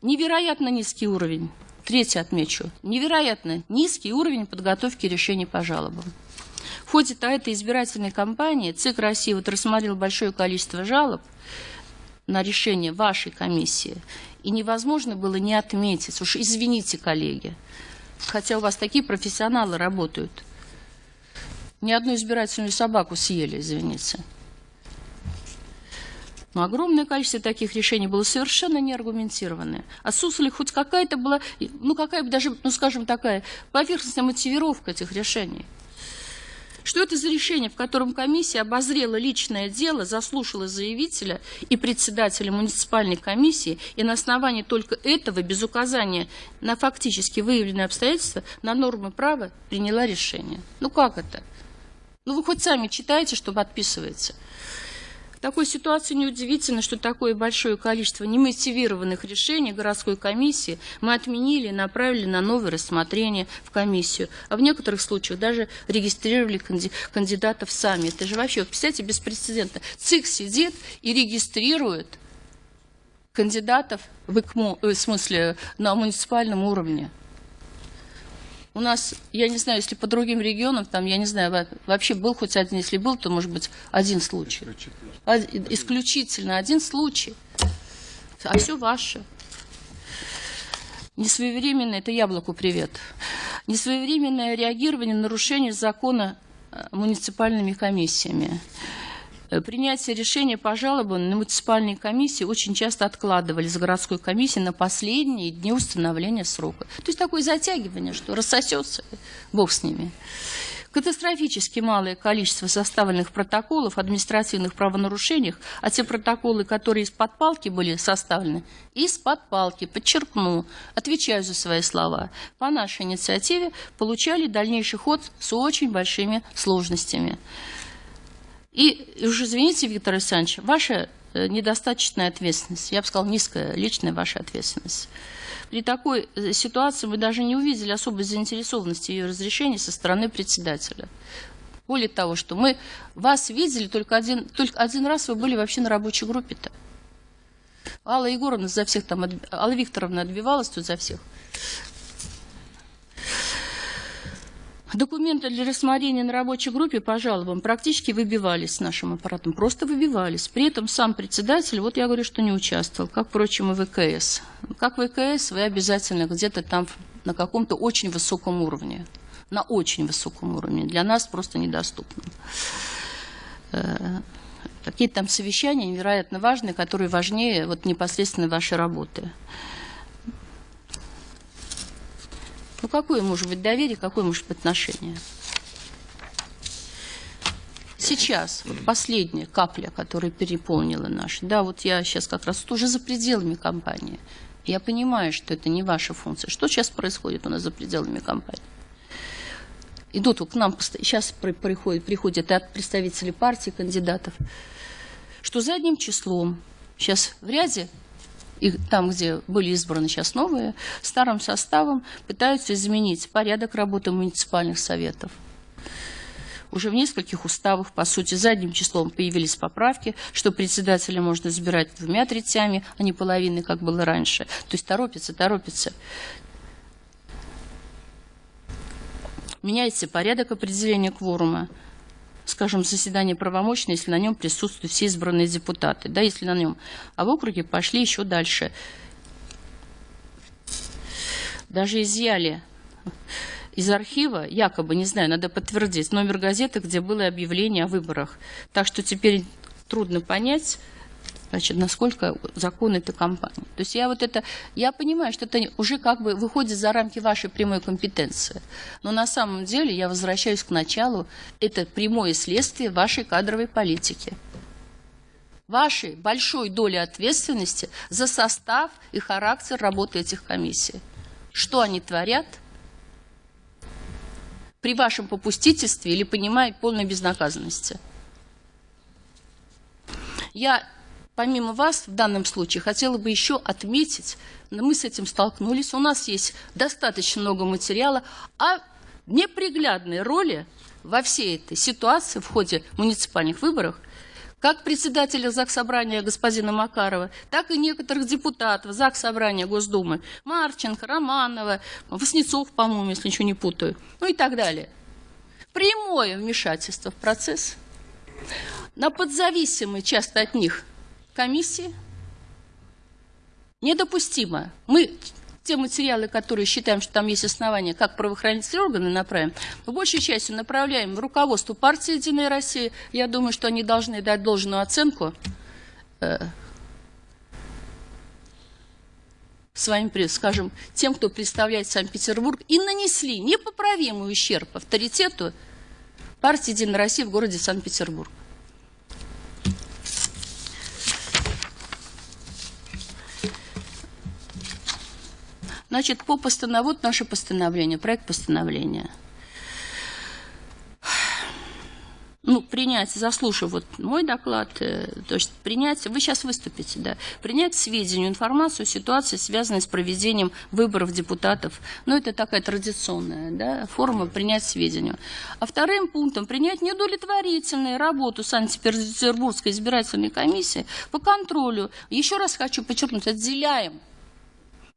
Невероятно низкий уровень. Третье отмечу. Невероятно низкий уровень подготовки решений по жалобам. В ходе этой избирательной кампании ЦИК России вот рассмотрел большое количество жалоб на решение вашей комиссии. И невозможно было не отметить, уж извините, коллеги, хотя у вас такие профессионалы работают. Ни одну избирательную собаку съели, извините. Но огромное количество таких решений было совершенно неаргументированное. Отсутствовали хоть какая-то была, ну какая бы даже, ну скажем, такая поверхностная мотивировка этих решений. Что это за решение, в котором комиссия обозрела личное дело, заслушала заявителя и председателя муниципальной комиссии, и на основании только этого, без указания на фактически выявленные обстоятельства, на нормы права приняла решение? Ну как это? Ну вы хоть сами читаете, что подписываете. В такой ситуации неудивительно, что такое большое количество немотивированных решений городской комиссии мы отменили и направили на новое рассмотрение в комиссию. А в некоторых случаях даже регистрировали кандидатов сами. Это же вообще, представляете, беспрецедентно. ЦИК сидит и регистрирует кандидатов в ИКМО, э, в смысле на муниципальном уровне. У нас, я не знаю, если по другим регионам, там, я не знаю, вообще был хоть один, если был, то, может быть, один случай. Исключительно один случай. А все ваше. Несвоевременное, это яблоку привет. Несвоевременное реагирование на нарушение закона э, муниципальными комиссиями. Э, принятие решения по жалобам на муниципальные комиссии очень часто откладывали с городской комиссии на последние дни установления срока. То есть такое затягивание, что рассосется, бог с ними. Катастрофически малое количество составленных протоколов административных правонарушениях, а те протоколы, которые из-под палки были составлены, из-под палки, подчеркну, отвечаю за свои слова, по нашей инициативе получали дальнейший ход с очень большими сложностями. И уж извините, Виктор Александрович, ваша э, недостаточная ответственность, я бы сказал, низкая личная ваша ответственность. При такой э, ситуации мы даже не увидели особой заинтересованности ее разрешения со стороны председателя. Более того, что мы вас видели только один, только один раз, вы были вообще на рабочей группе-то. Алла Егоровна за всех там, Алла Викторовна отбивалась тут за всех. Документы для рассмотрения на рабочей группе по жалобам практически выбивались с нашим аппаратом, просто выбивались. При этом сам председатель, вот я говорю, что не участвовал, как, впрочем, и ВКС. Как ВКС вы обязательно где-то там на каком-то очень высоком уровне, на очень высоком уровне, для нас просто недоступно. Э, какие-то там совещания невероятно важные, которые важнее вот непосредственно вашей работы. Ну, какое может быть доверие, какое может быть отношение? сейчас, вот последняя капля, которая переполнила наш, да, вот я сейчас как раз уже за пределами компании. Я понимаю, что это не ваша функция. Что сейчас происходит у нас за пределами компании? Идут к нам, сейчас приходят, приходят от представителей партии, кандидатов, что задним числом сейчас в ряде и там, где были избраны сейчас новые, старым составом пытаются изменить порядок работы муниципальных советов. Уже в нескольких уставах, по сути, задним числом появились поправки, что председателя можно избирать двумя третями, а не половиной, как было раньше. То есть торопится, торопится. Меняется порядок определения кворума скажем, заседание правомочно, если на нем присутствуют все избранные депутаты, да, если на нем. А в округе пошли еще дальше. Даже изъяли из архива, якобы, не знаю, надо подтвердить, номер газеты, где было объявление о выборах. Так что теперь трудно понять, значит, насколько закон это компании. То есть я вот это, я понимаю, что это уже как бы выходит за рамки вашей прямой компетенции. Но на самом деле, я возвращаюсь к началу, это прямое следствие вашей кадровой политики. Вашей большой доли ответственности за состав и характер работы этих комиссий. Что они творят при вашем попустительстве или понимая полной безнаказанности. Я помимо вас в данном случае хотела бы еще отметить, мы с этим столкнулись, у нас есть достаточно много материала о неприглядной роли во всей этой ситуации в ходе муниципальных выборов как председателя Заксобрания господина Макарова, так и некоторых депутатов Заксобрания Госдумы, Марченко, Романова, Васнецов, по-моему, если ничего не путаю, ну и так далее. Прямое вмешательство в процесс. На подзависимые часто от них комиссии недопустимо. Мы те материалы, которые считаем, что там есть основания, как правоохранительные органы направим, в большей части направляем в руководство партии «Единая Россия». Я думаю, что они должны дать должную оценку э, своим, скажем, тем, кто представляет Санкт-Петербург, и нанесли непоправимый ущерб авторитету партии «Единая Россия» в городе Санкт-Петербург. Значит, по постановлению, вот наше постановление, проект постановления. ну, принять, заслушав вот мой доклад, э, то есть принять, вы сейчас выступите, да, принять сведению, информацию, ситуации, связанной с проведением выборов депутатов. Ну, это такая традиционная да, форма принять сведению. А вторым пунктом принять неудовлетворительную работу Санкт-Петербургской избирательной комиссии по контролю. Еще раз хочу подчеркнуть, отделяем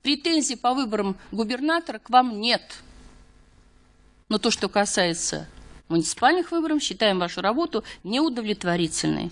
Претензий по выборам губернатора к вам нет. Но то, что касается муниципальных выборов, считаем вашу работу неудовлетворительной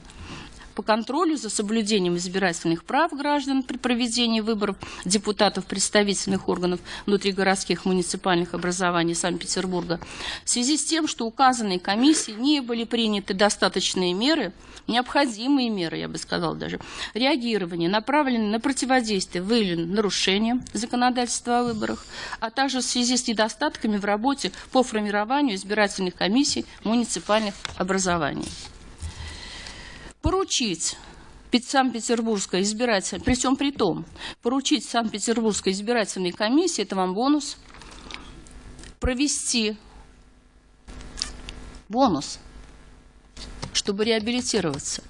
по контролю за соблюдением избирательных прав граждан при проведении выборов депутатов представительных органов внутригородских муниципальных образований Санкт-Петербурга в связи с тем, что указанные комиссии не были приняты достаточные меры, необходимые меры, я бы сказала даже, реагирования, направленные на противодействие выявленным нарушениям законодательства о выборах, а также в связи с недостатками в работе по формированию избирательных комиссий муниципальных образований. Поручить Санкт-Петербургской избирательной, при всем при том, поручить Санкт-Петербургской избирательной комиссии, это вам бонус, провести бонус, чтобы реабилитироваться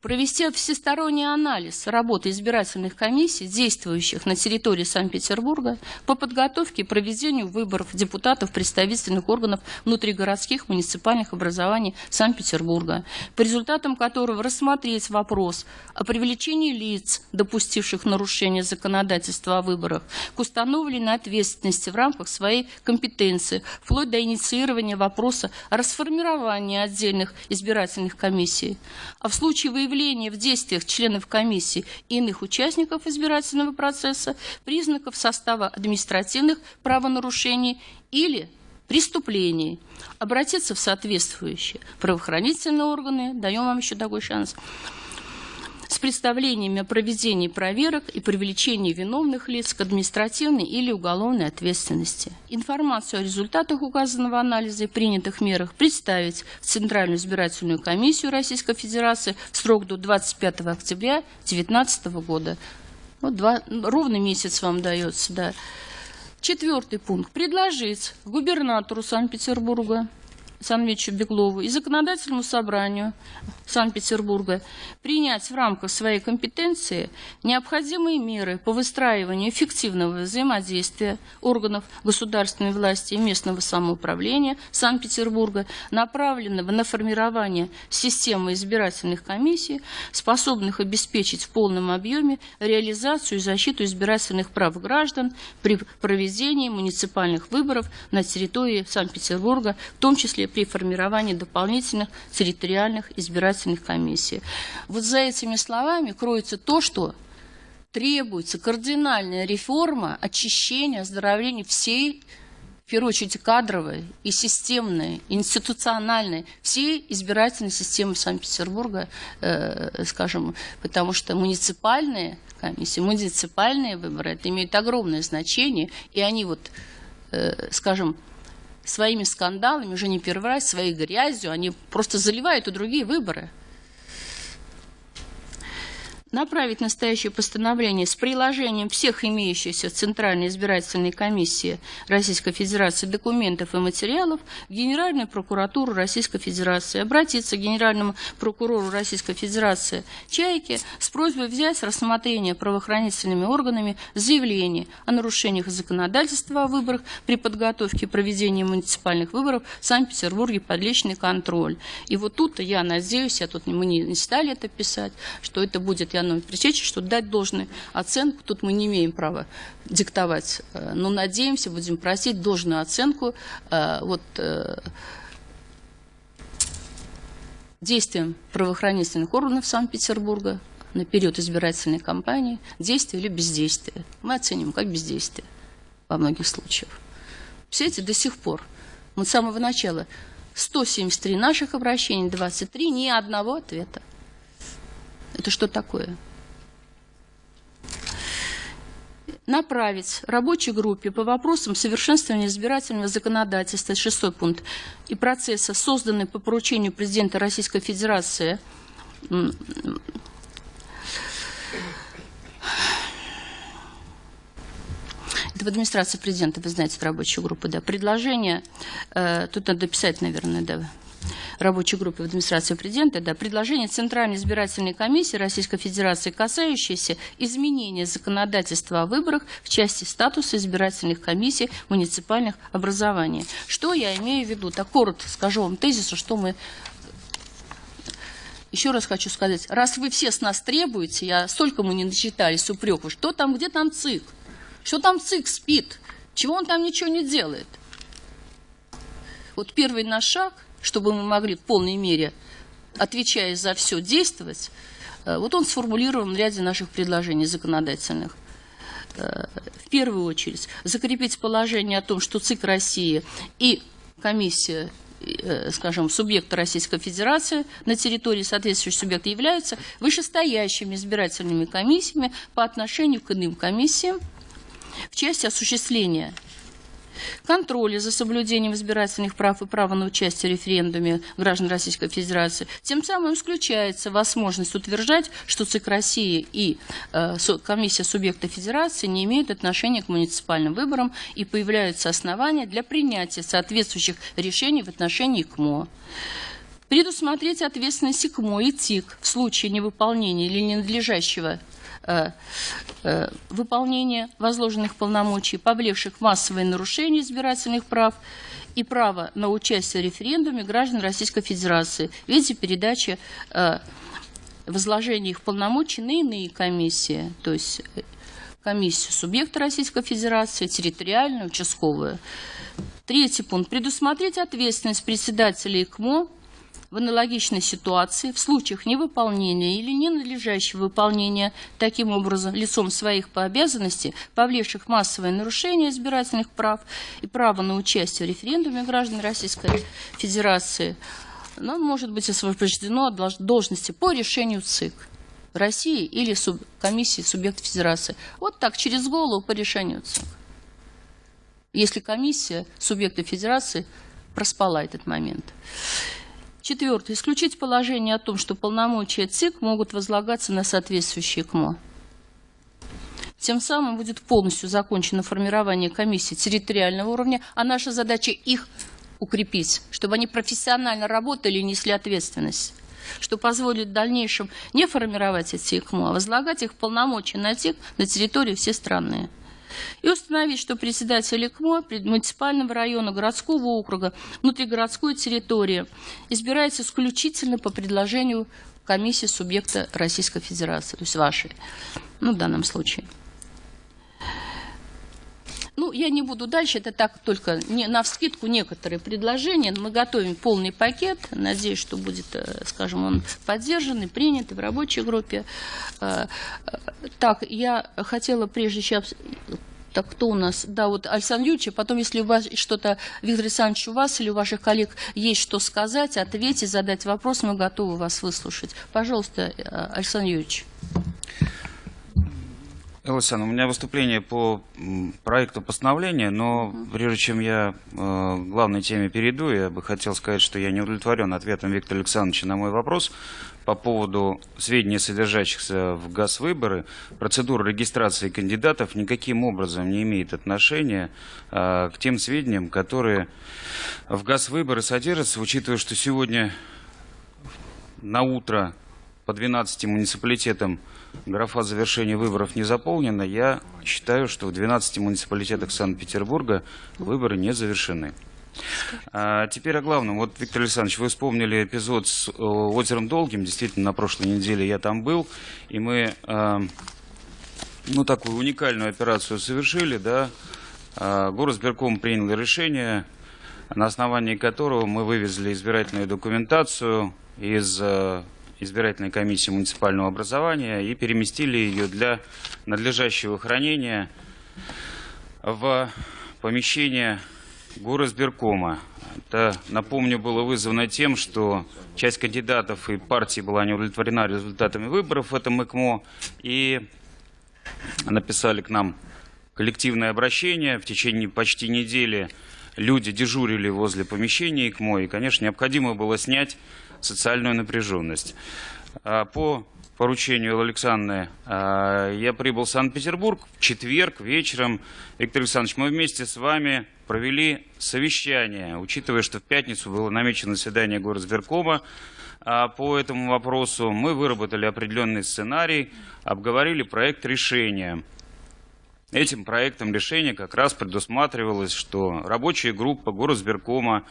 провести всесторонний анализ работы избирательных комиссий, действующих на территории Санкт-Петербурга, по подготовке и проведению выборов депутатов представительных органов внутригородских муниципальных образований Санкт-Петербурга, по результатам которого рассмотреть вопрос о привлечении лиц, допустивших нарушение законодательства о выборах, к установленной ответственности в рамках своей компетенции, вплоть до инициирования вопроса о расформировании отдельных избирательных комиссий. А в случае выявления выявление в действиях членов комиссии и иных участников избирательного процесса признаков состава административных правонарушений или преступлений, обратиться в соответствующие правоохранительные органы, даем вам еще такой шанс, с представлениями о проведении проверок и привлечении виновных лиц к административной или уголовной ответственности. Информацию о результатах указанного анализа и принятых мерах представить в Центральную избирательную комиссию Российской Федерации в срок до 25 октября 2019 года. Вот два, ровно месяц вам дается, да. Четвертый пункт. Предложить губернатору Санкт-Петербурга Санвичу Беглову и законодательному собранию Санкт-Петербурга принять в рамках своей компетенции необходимые меры по выстраиванию эффективного взаимодействия органов государственной власти и местного самоуправления Санкт-Петербурга, направленного на формирование системы избирательных комиссий, способных обеспечить в полном объеме реализацию и защиту избирательных прав граждан при проведении муниципальных выборов на территории Санкт-Петербурга, в том числе при формировании дополнительных территориальных избирательных комиссий. Вот за этими словами кроется то, что требуется кардинальная реформа, очищение, оздоровление всей в первую очередь кадровой и системной, институциональной, всей избирательной системы Санкт-Петербурга, э, скажем, потому что муниципальные комиссии, муниципальные выборы, это имеет огромное значение, и они вот, э, скажем, своими скандалами, уже не первый раз, своей грязью, они просто заливают и другие выборы направить настоящее постановление с приложением всех имеющихся в Центральной избирательной комиссии Российской Федерации документов и материалов в Генеральную прокуратуру Российской Федерации, обратиться к Генеральному прокурору Российской Федерации Чайке с просьбой взять рассмотрение правоохранительными органами заявление о нарушениях законодательства о выборах при подготовке и проведении муниципальных выборов в Санкт-Петербурге под личный контроль. И вот тут я надеюсь, я тут мы не стали это писать, что это будет, я Яну Пресечи, что дать должную оценку, тут мы не имеем права диктовать, э, но надеемся, будем просить должную оценку э, вот, э, действиям правоохранительных органов Санкт-Петербурга на период избирательной кампании, действие или бездействие. Мы оценим как бездействие во многих случаях. Все эти до сих пор, мы с самого начала, 173 наших обращений, 23, ни одного ответа. Это что такое? направить рабочей группе по вопросам совершенствования избирательного законодательства, шестой пункт, и процесса, созданный по поручению президента Российской Федерации это в администрации президента, вы знаете, рабочую группу, да, предложение, э, тут надо писать, наверное, да, рабочей группы в администрации президента, да, предложение Центральной избирательной комиссии Российской Федерации, касающееся изменения законодательства о выборах в части статуса избирательных комиссий муниципальных образований. Что я имею в виду? Так коротко скажу вам тезису, что мы еще раз хочу сказать, раз вы все с нас требуете, я столько мы не начитались упреков, что там, где там ЦИК? Что там ЦИК спит? Чего он там ничего не делает? Вот первый наш шаг – чтобы мы могли в полной мере, отвечая за все, действовать, э, вот он сформулирован в ряде наших предложений законодательных. Э, в первую очередь, закрепить положение о том, что ЦИК России и комиссия э, скажем, субъекта Российской Федерации на территории соответствующего субъекта являются вышестоящими избирательными комиссиями по отношению к иным комиссиям в части осуществления контроля за соблюдением избирательных прав и права на участие в референдуме граждан Российской Федерации. Тем самым исключается возможность утверждать, что ЦИК России и э, комиссия субъекта Федерации не имеют отношения к муниципальным выборам и появляются основания для принятия соответствующих решений в отношении КМО предусмотреть ответственность ИКМО и ТИК в случае невыполнения или ненадлежащего выполнения возложенных полномочий, повлекших массовые нарушения избирательных прав и право на участие в референдуме граждан Российской Федерации в виде передачи э, возложения их полномочий на иные комиссии, то есть комиссию субъекта Российской Федерации, территориальную, участковую. Третий пункт. Предусмотреть ответственность председателя ИКМО в аналогичной ситуации в случаях невыполнения или ненадлежащего выполнения таким образом лицом своих по обязанности, повлекших массовое нарушение избирательных прав и права на участие в референдуме граждан Российской Федерации, но может быть освобождено от должности по решению ЦИК. России или суб, комиссии субъекта федерации. Вот так, через голову по решению ЦИК. Если комиссия субъекта федерации проспала этот момент. Четвертое. Исключить положение о том, что полномочия ЦИК могут возлагаться на соответствующие КМО. Тем самым будет полностью закончено формирование комиссий территориального уровня, а наша задача их укрепить, чтобы они профессионально работали и несли ответственность что позволит в дальнейшем не формировать эти ИКМО, а возлагать их полномочия на тех на территории все страны. И установить, что председатель ИКМО муниципального района, городского округа, внутригородской территории избирается исключительно по предложению комиссии субъекта Российской Федерации, то есть вашей, ну, в данном случае. Ну, я не буду дальше, это так только не, на вскидку некоторые предложения. Мы готовим полный пакет, надеюсь, что будет, э, скажем, он поддержан и принят в рабочей группе. Э, э, так, я хотела прежде чем так, кто у нас? Да, вот Александр Юрьевич, а потом, если у вас что-то, Виктор Александрович, у вас или у ваших коллег есть что сказать, ответить, задать вопрос, мы готовы вас выслушать. Пожалуйста, Александр Юрьевич. Александр, у меня выступление по проекту постановления, но прежде чем я э, главной теме перейду, я бы хотел сказать, что я не удовлетворен ответом Виктора Александровича на мой вопрос по поводу сведений, содержащихся в ГАЗ-выборы. Процедура регистрации кандидатов никаким образом не имеет отношения э, к тем сведениям, которые в ГАЗ-выборы содержатся, учитывая, что сегодня на утро по 12 муниципалитетам графа завершения выборов не заполнена, я считаю, что в 12 муниципалитетах Санкт-Петербурга выборы не завершены. А теперь о главном. Вот, Виктор Александрович, вы вспомнили эпизод с э, озером Долгим. Действительно, на прошлой неделе я там был, и мы э, ну, такую уникальную операцию совершили. Да? Э, Горосберком принял решение, на основании которого мы вывезли избирательную документацию из избирательной комиссии муниципального образования и переместили ее для надлежащего хранения в помещение горосберкома. Это, напомню, было вызвано тем, что часть кандидатов и партии была не удовлетворена результатами выборов в этом ЭКМО и написали к нам коллективное обращение. В течение почти недели люди дежурили возле помещения ЭКМО, и, конечно, необходимо было снять социальную напряженность. А, по поручению Александры а, я прибыл в Санкт-Петербург в четверг вечером. Виктор Александрович, мы вместе с вами провели совещание, учитывая, что в пятницу было намечено заседание горосберкома а, по этому вопросу. Мы выработали определенный сценарий, обговорили проект решения. Этим проектом решения как раз предусматривалось, что рабочая группа горосберкома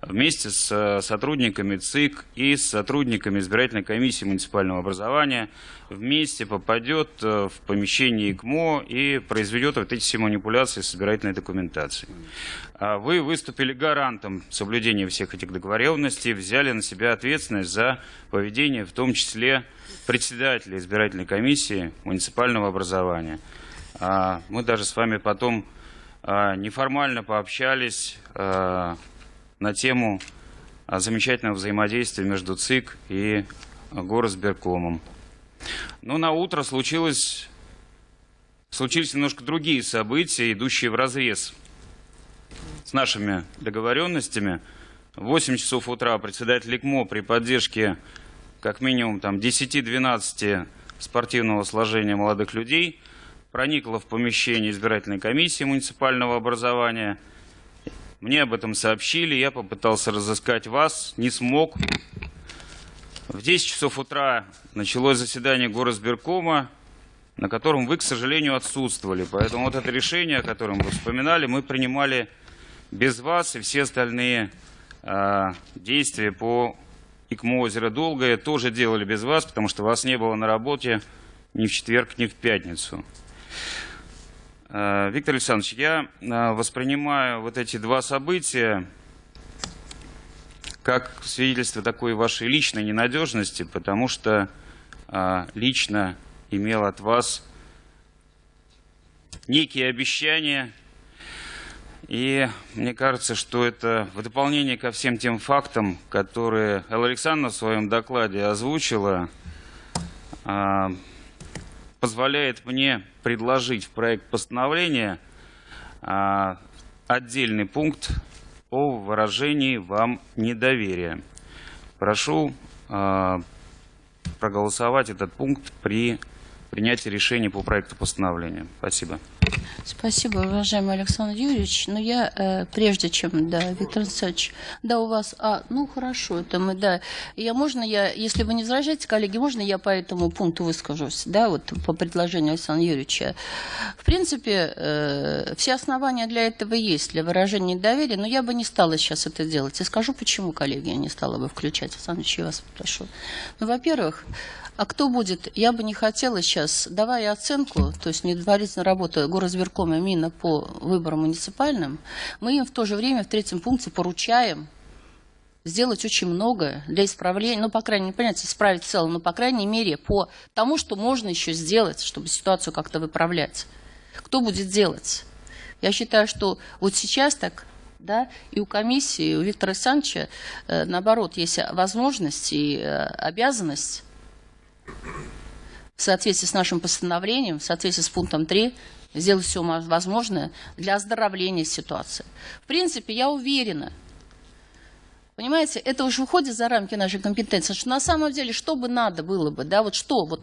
вместе с э, сотрудниками ЦИК и с сотрудниками избирательной комиссии муниципального образования вместе попадет э, в помещение ИКМО и произведет вот эти все манипуляции с избирательной документацией. А вы выступили гарантом соблюдения всех этих договоренностей, взяли на себя ответственность за поведение, в том числе председателя избирательной комиссии муниципального образования. А мы даже с вами потом а, неформально пообщались, на тему замечательного взаимодействия между ЦИК и Горосберкомом. Но на утро случилось, случились немножко другие события, идущие в разрез с нашими договоренностями. В 8 часов утра председатель ИКМО при поддержке как минимум там 10-12 спортивного сложения молодых людей проникла в помещение избирательной комиссии муниципального образования – мне об этом сообщили, я попытался разыскать вас, не смог. В 10 часов утра началось заседание горосберкома, на котором вы, к сожалению, отсутствовали. Поэтому вот это решение, о котором вы вспоминали, мы принимали без вас, и все остальные э, действия по ИКМО озеро Долгое тоже делали без вас, потому что вас не было на работе ни в четверг, ни в пятницу. Э, Виктор Александрович, я э, воспринимаю вот эти два события как свидетельство такой вашей личной ненадежности, потому что э, лично имел от вас некие обещания, и мне кажется, что это в дополнение ко всем тем фактам, которые Элла Александровна в своем докладе озвучила, позволяет мне предложить в проект постановления а, отдельный пункт о выражении вам недоверия. Прошу а, проголосовать этот пункт при принятии решения по проекту постановления. Спасибо. Спасибо, уважаемый Александр Юрьевич. Но я, э, прежде чем, да, Виктор Александрович, да, у вас, а, ну, хорошо, это мы, да, я, можно я, если вы не возражаете, коллеги, можно я по этому пункту выскажусь, да, вот по предложению Александра Юрьевича. В принципе, э, все основания для этого есть, для выражения доверия, но я бы не стала сейчас это делать. И скажу, почему, коллеги, я не стала бы включать. Александр Юрьевич, я вас прошу. Ну, во-первых, а кто будет? Я бы не хотела сейчас, давая оценку, то есть недоварительная работа горосберкома именно по выборам муниципальным, мы им в то же время в третьем пункте поручаем сделать очень многое для исправления, ну, по крайней мере, понятно, исправить в целом, но, по крайней мере, по тому, что можно еще сделать, чтобы ситуацию как-то выправлять. Кто будет делать? Я считаю, что вот сейчас так да, и у комиссии, и у Виктора Александровича, э, наоборот, есть возможность и э, обязанность в соответствии с нашим постановлением, в соответствии с пунктом 3, сделать все возможное для оздоровления ситуации. В принципе, я уверена, понимаете, это уже выходит за рамки нашей компетенции, что на самом деле, что бы надо было бы, да, вот что, вот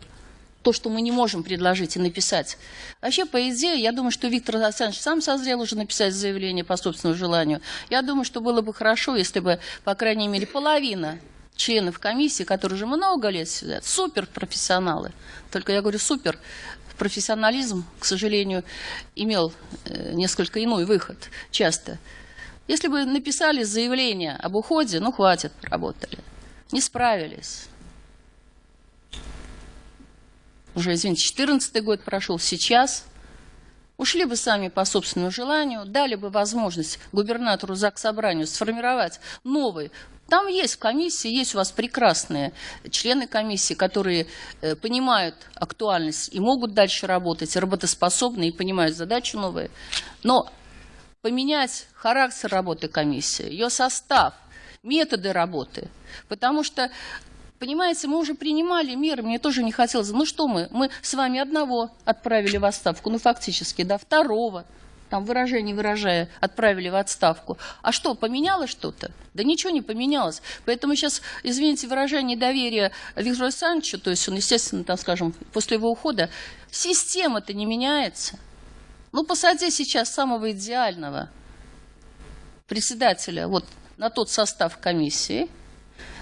то, что мы не можем предложить и написать. Вообще, по идее, я думаю, что Виктор Александрович сам созрел уже написать заявление по собственному желанию. Я думаю, что было бы хорошо, если бы, по крайней мере, половина членов комиссии, которые уже много лет сидят, суперпрофессионалы. Только я говорю супер, профессионализм, к сожалению, имел э, несколько иной выход часто. Если бы написали заявление об уходе, ну хватит, работали. Не справились. Уже, извините, 14 год прошел, сейчас ушли бы сами по собственному желанию, дали бы возможность губернатору ЗАГС Собранию сформировать новый там есть в комиссии, есть у вас прекрасные члены комиссии, которые э, понимают актуальность и могут дальше работать, работоспособны и понимают задачу новые. Но поменять характер работы комиссии, ее состав, методы работы. Потому что, понимаете, мы уже принимали меры, мне тоже не хотелось. Ну что мы, мы с вами одного отправили в отставку, ну фактически, да, второго там выражение выражая, отправили в отставку. А что, поменялось что-то? Да ничего не поменялось. Поэтому сейчас, извините, выражение доверия Виктору Александровичу, то есть он, естественно, там, скажем, после его ухода, система-то не меняется. Ну, посади сейчас самого идеального председателя вот на тот состав комиссии,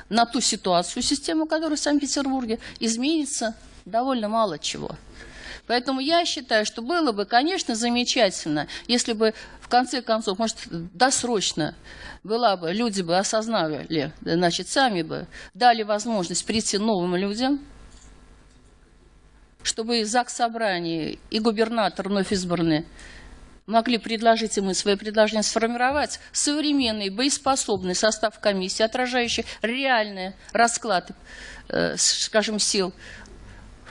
на ту ситуацию, систему, которая в Санкт-Петербурге, изменится довольно мало чего. Поэтому я считаю, что было бы, конечно, замечательно, если бы в конце концов, может, досрочно была бы, люди бы осознали, значит, сами бы дали возможность прийти новым людям, чтобы и ЗАГС собрание, и губернатор вновь избранный могли предложить ему свои предложения сформировать современный, боеспособный состав комиссии, отражающий реальный расклад, э, скажем, сил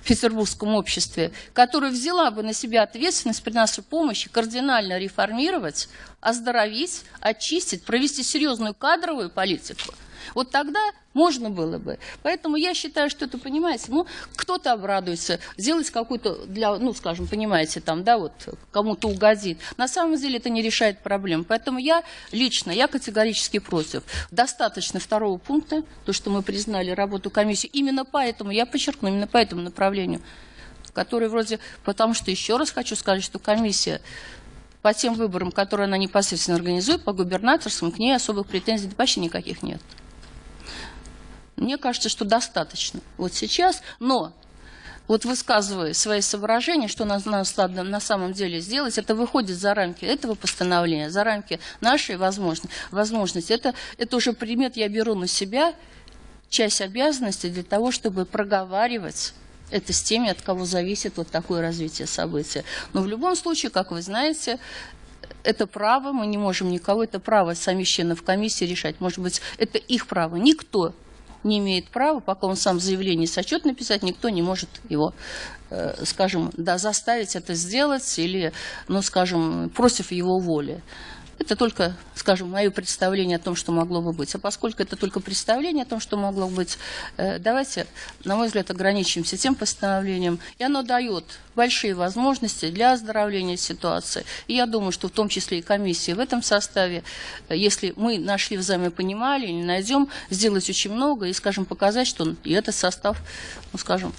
в петербургском обществе, которая взяла бы на себя ответственность при нашей помощи кардинально реформировать, оздоровить, очистить, провести серьезную кадровую политику – вот тогда можно было бы. Поэтому я считаю, что это, понимаете, ну, кто-то обрадуется, сделать какую-то для, ну, скажем, понимаете, там, да, вот, кому-то угодит. На самом деле это не решает проблем. Поэтому я лично, я категорически против. Достаточно второго пункта, то, что мы признали работу комиссии. Именно поэтому, я подчеркну, именно по этому направлению, который вроде, потому что, еще раз хочу сказать, что комиссия по тем выборам, которые она непосредственно организует, по губернаторским, к ней особых претензий вообще никаких нет. Мне кажется, что достаточно вот сейчас, но вот высказывая свои соображения, что нам надо на самом деле сделать, это выходит за рамки этого постановления, за рамки нашей возможности. возможности. Это, это уже примет я беру на себя часть обязанностей для того, чтобы проговаривать это с теми, от кого зависит вот такое развитие события. Но в любом случае, как вы знаете, это право, мы не можем никого, это право самих членов комиссии решать. Может быть, это их право. Никто не имеет права, пока он сам заявление сочет написать, никто не может его, э, скажем, да, заставить это сделать или, ну, скажем, против его воли. Это только, скажем, мое представление о том, что могло бы быть. А поскольку это только представление о том, что могло быть, э, давайте, на мой взгляд, ограничимся тем постановлением. И оно дает большие возможности для оздоровления ситуации. И я думаю, что в том числе и комиссии в этом составе, э, если мы нашли взаимопонимание или найдем, сделать очень много и, скажем, показать, что и этот состав, ну, скажем,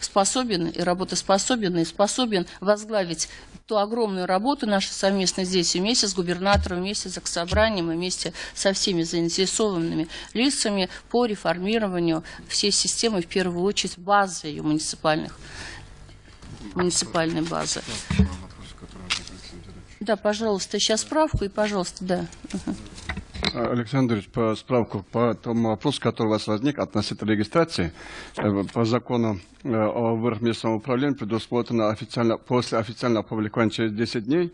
способен и работоспособен, и способен возглавить ту огромную работу нашу совместно здесь, вместе с губернатором, вместе с Заксобранием, вместе со всеми заинтересованными лицами по реформированию всей системы, в первую очередь, базы ее муниципальных, муниципальной базы. Да, пожалуйста, сейчас справку и, пожалуйста, да. Мгм. Александр Ильич, по справку по тому вопросу, который у вас возник относительно регистрации, э, по закону э, о местном управлении предусмотрено официально, после официального опубликования через 10 дней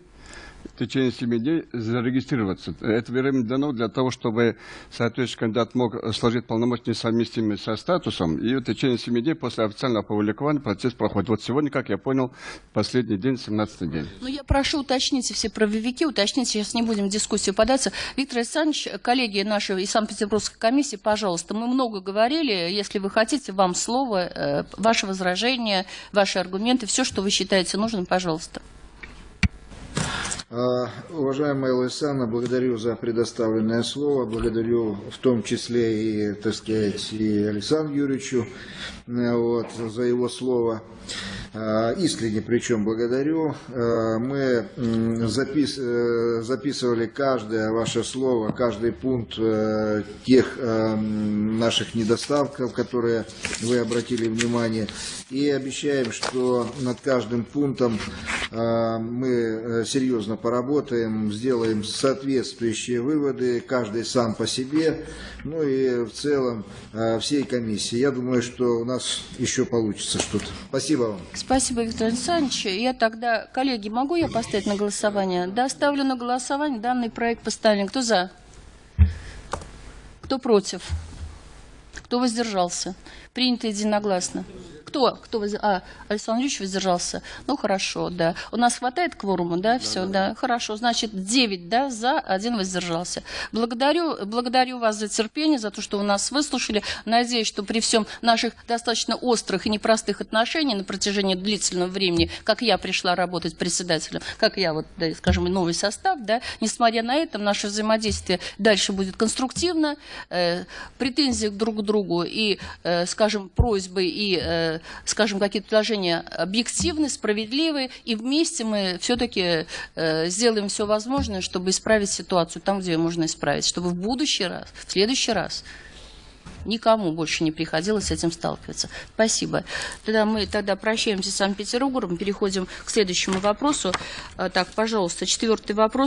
в течение 7 дней зарегистрироваться. Это время дано для того, чтобы соответствующий кандидат мог сложить полномочия совместимые со статусом, и в течение 7 дней после официального опубликования процесс проходит. Вот сегодня, как я понял, последний день, 17 день. Ну, я прошу уточните все правовики, уточните, сейчас не будем в дискуссию податься. Виктор Александрович, коллеги наши из Санкт-Петербургской комиссии, пожалуйста, мы много говорили, если вы хотите, вам слово, э, ваши возражения, ваши аргументы, все, что вы считаете нужным, пожалуйста. А, Уважаемая Лайсана, благодарю за предоставленное слово, благодарю в том числе и, так сказать, и Александру Юрьевичу э, вот, за его слово. А, Искренне причем благодарю. А, Мы запис- э, записывали каждое ваше слово, каждый пункт э, тех э, наших недостатков, которые вы обратили внимание. И обещаем, что над каждым пунктом э, мы э, серьезно поработаем, сделаем соответствующие выводы, каждый сам по себе, ну и в целом э, всей комиссии. Я думаю, что у нас еще получится что-то. Спасибо вам. Спасибо, Виктор Александрович. Я тогда, коллеги, могу я поставить на голосование? Да, ставлю на голосование данный проект поставлен. Кто за? Кто против? Кто воздержался? Принято единогласно. Кто? Кто воз- А, Александр Юрьевич воздержался. Ну, хорошо, да. У нас хватает кворума, да? Все, да. Хорошо. Значит, 9, да, за, один воздержался. Благодарю, благодарю вас за терпение, за то, что вы нас выслушали. Надеюсь, что при всем наших достаточно острых и непростых отношениях на протяжении длительного времени, как я пришла работать председателем, как я, вот, да, скажем, новый состав, да, несмотря на это, наше взаимодействие дальше будет конструктивно, э, претензии друг к другу и, э, скажем, просьбы и, э, скажем, какие-то предложения объективны, справедливы, и вместе мы все-таки э, сделаем все возможное, чтобы исправить ситуацию там, где ее можно исправить, чтобы в будущий раз, в следующий раз никому больше не приходилось с этим сталкиваться. Спасибо. Тогда мы тогда прощаемся с Санкт-Петербургом, переходим к следующему вопросу. А, Так, пожалуйста, четвертый вопрос.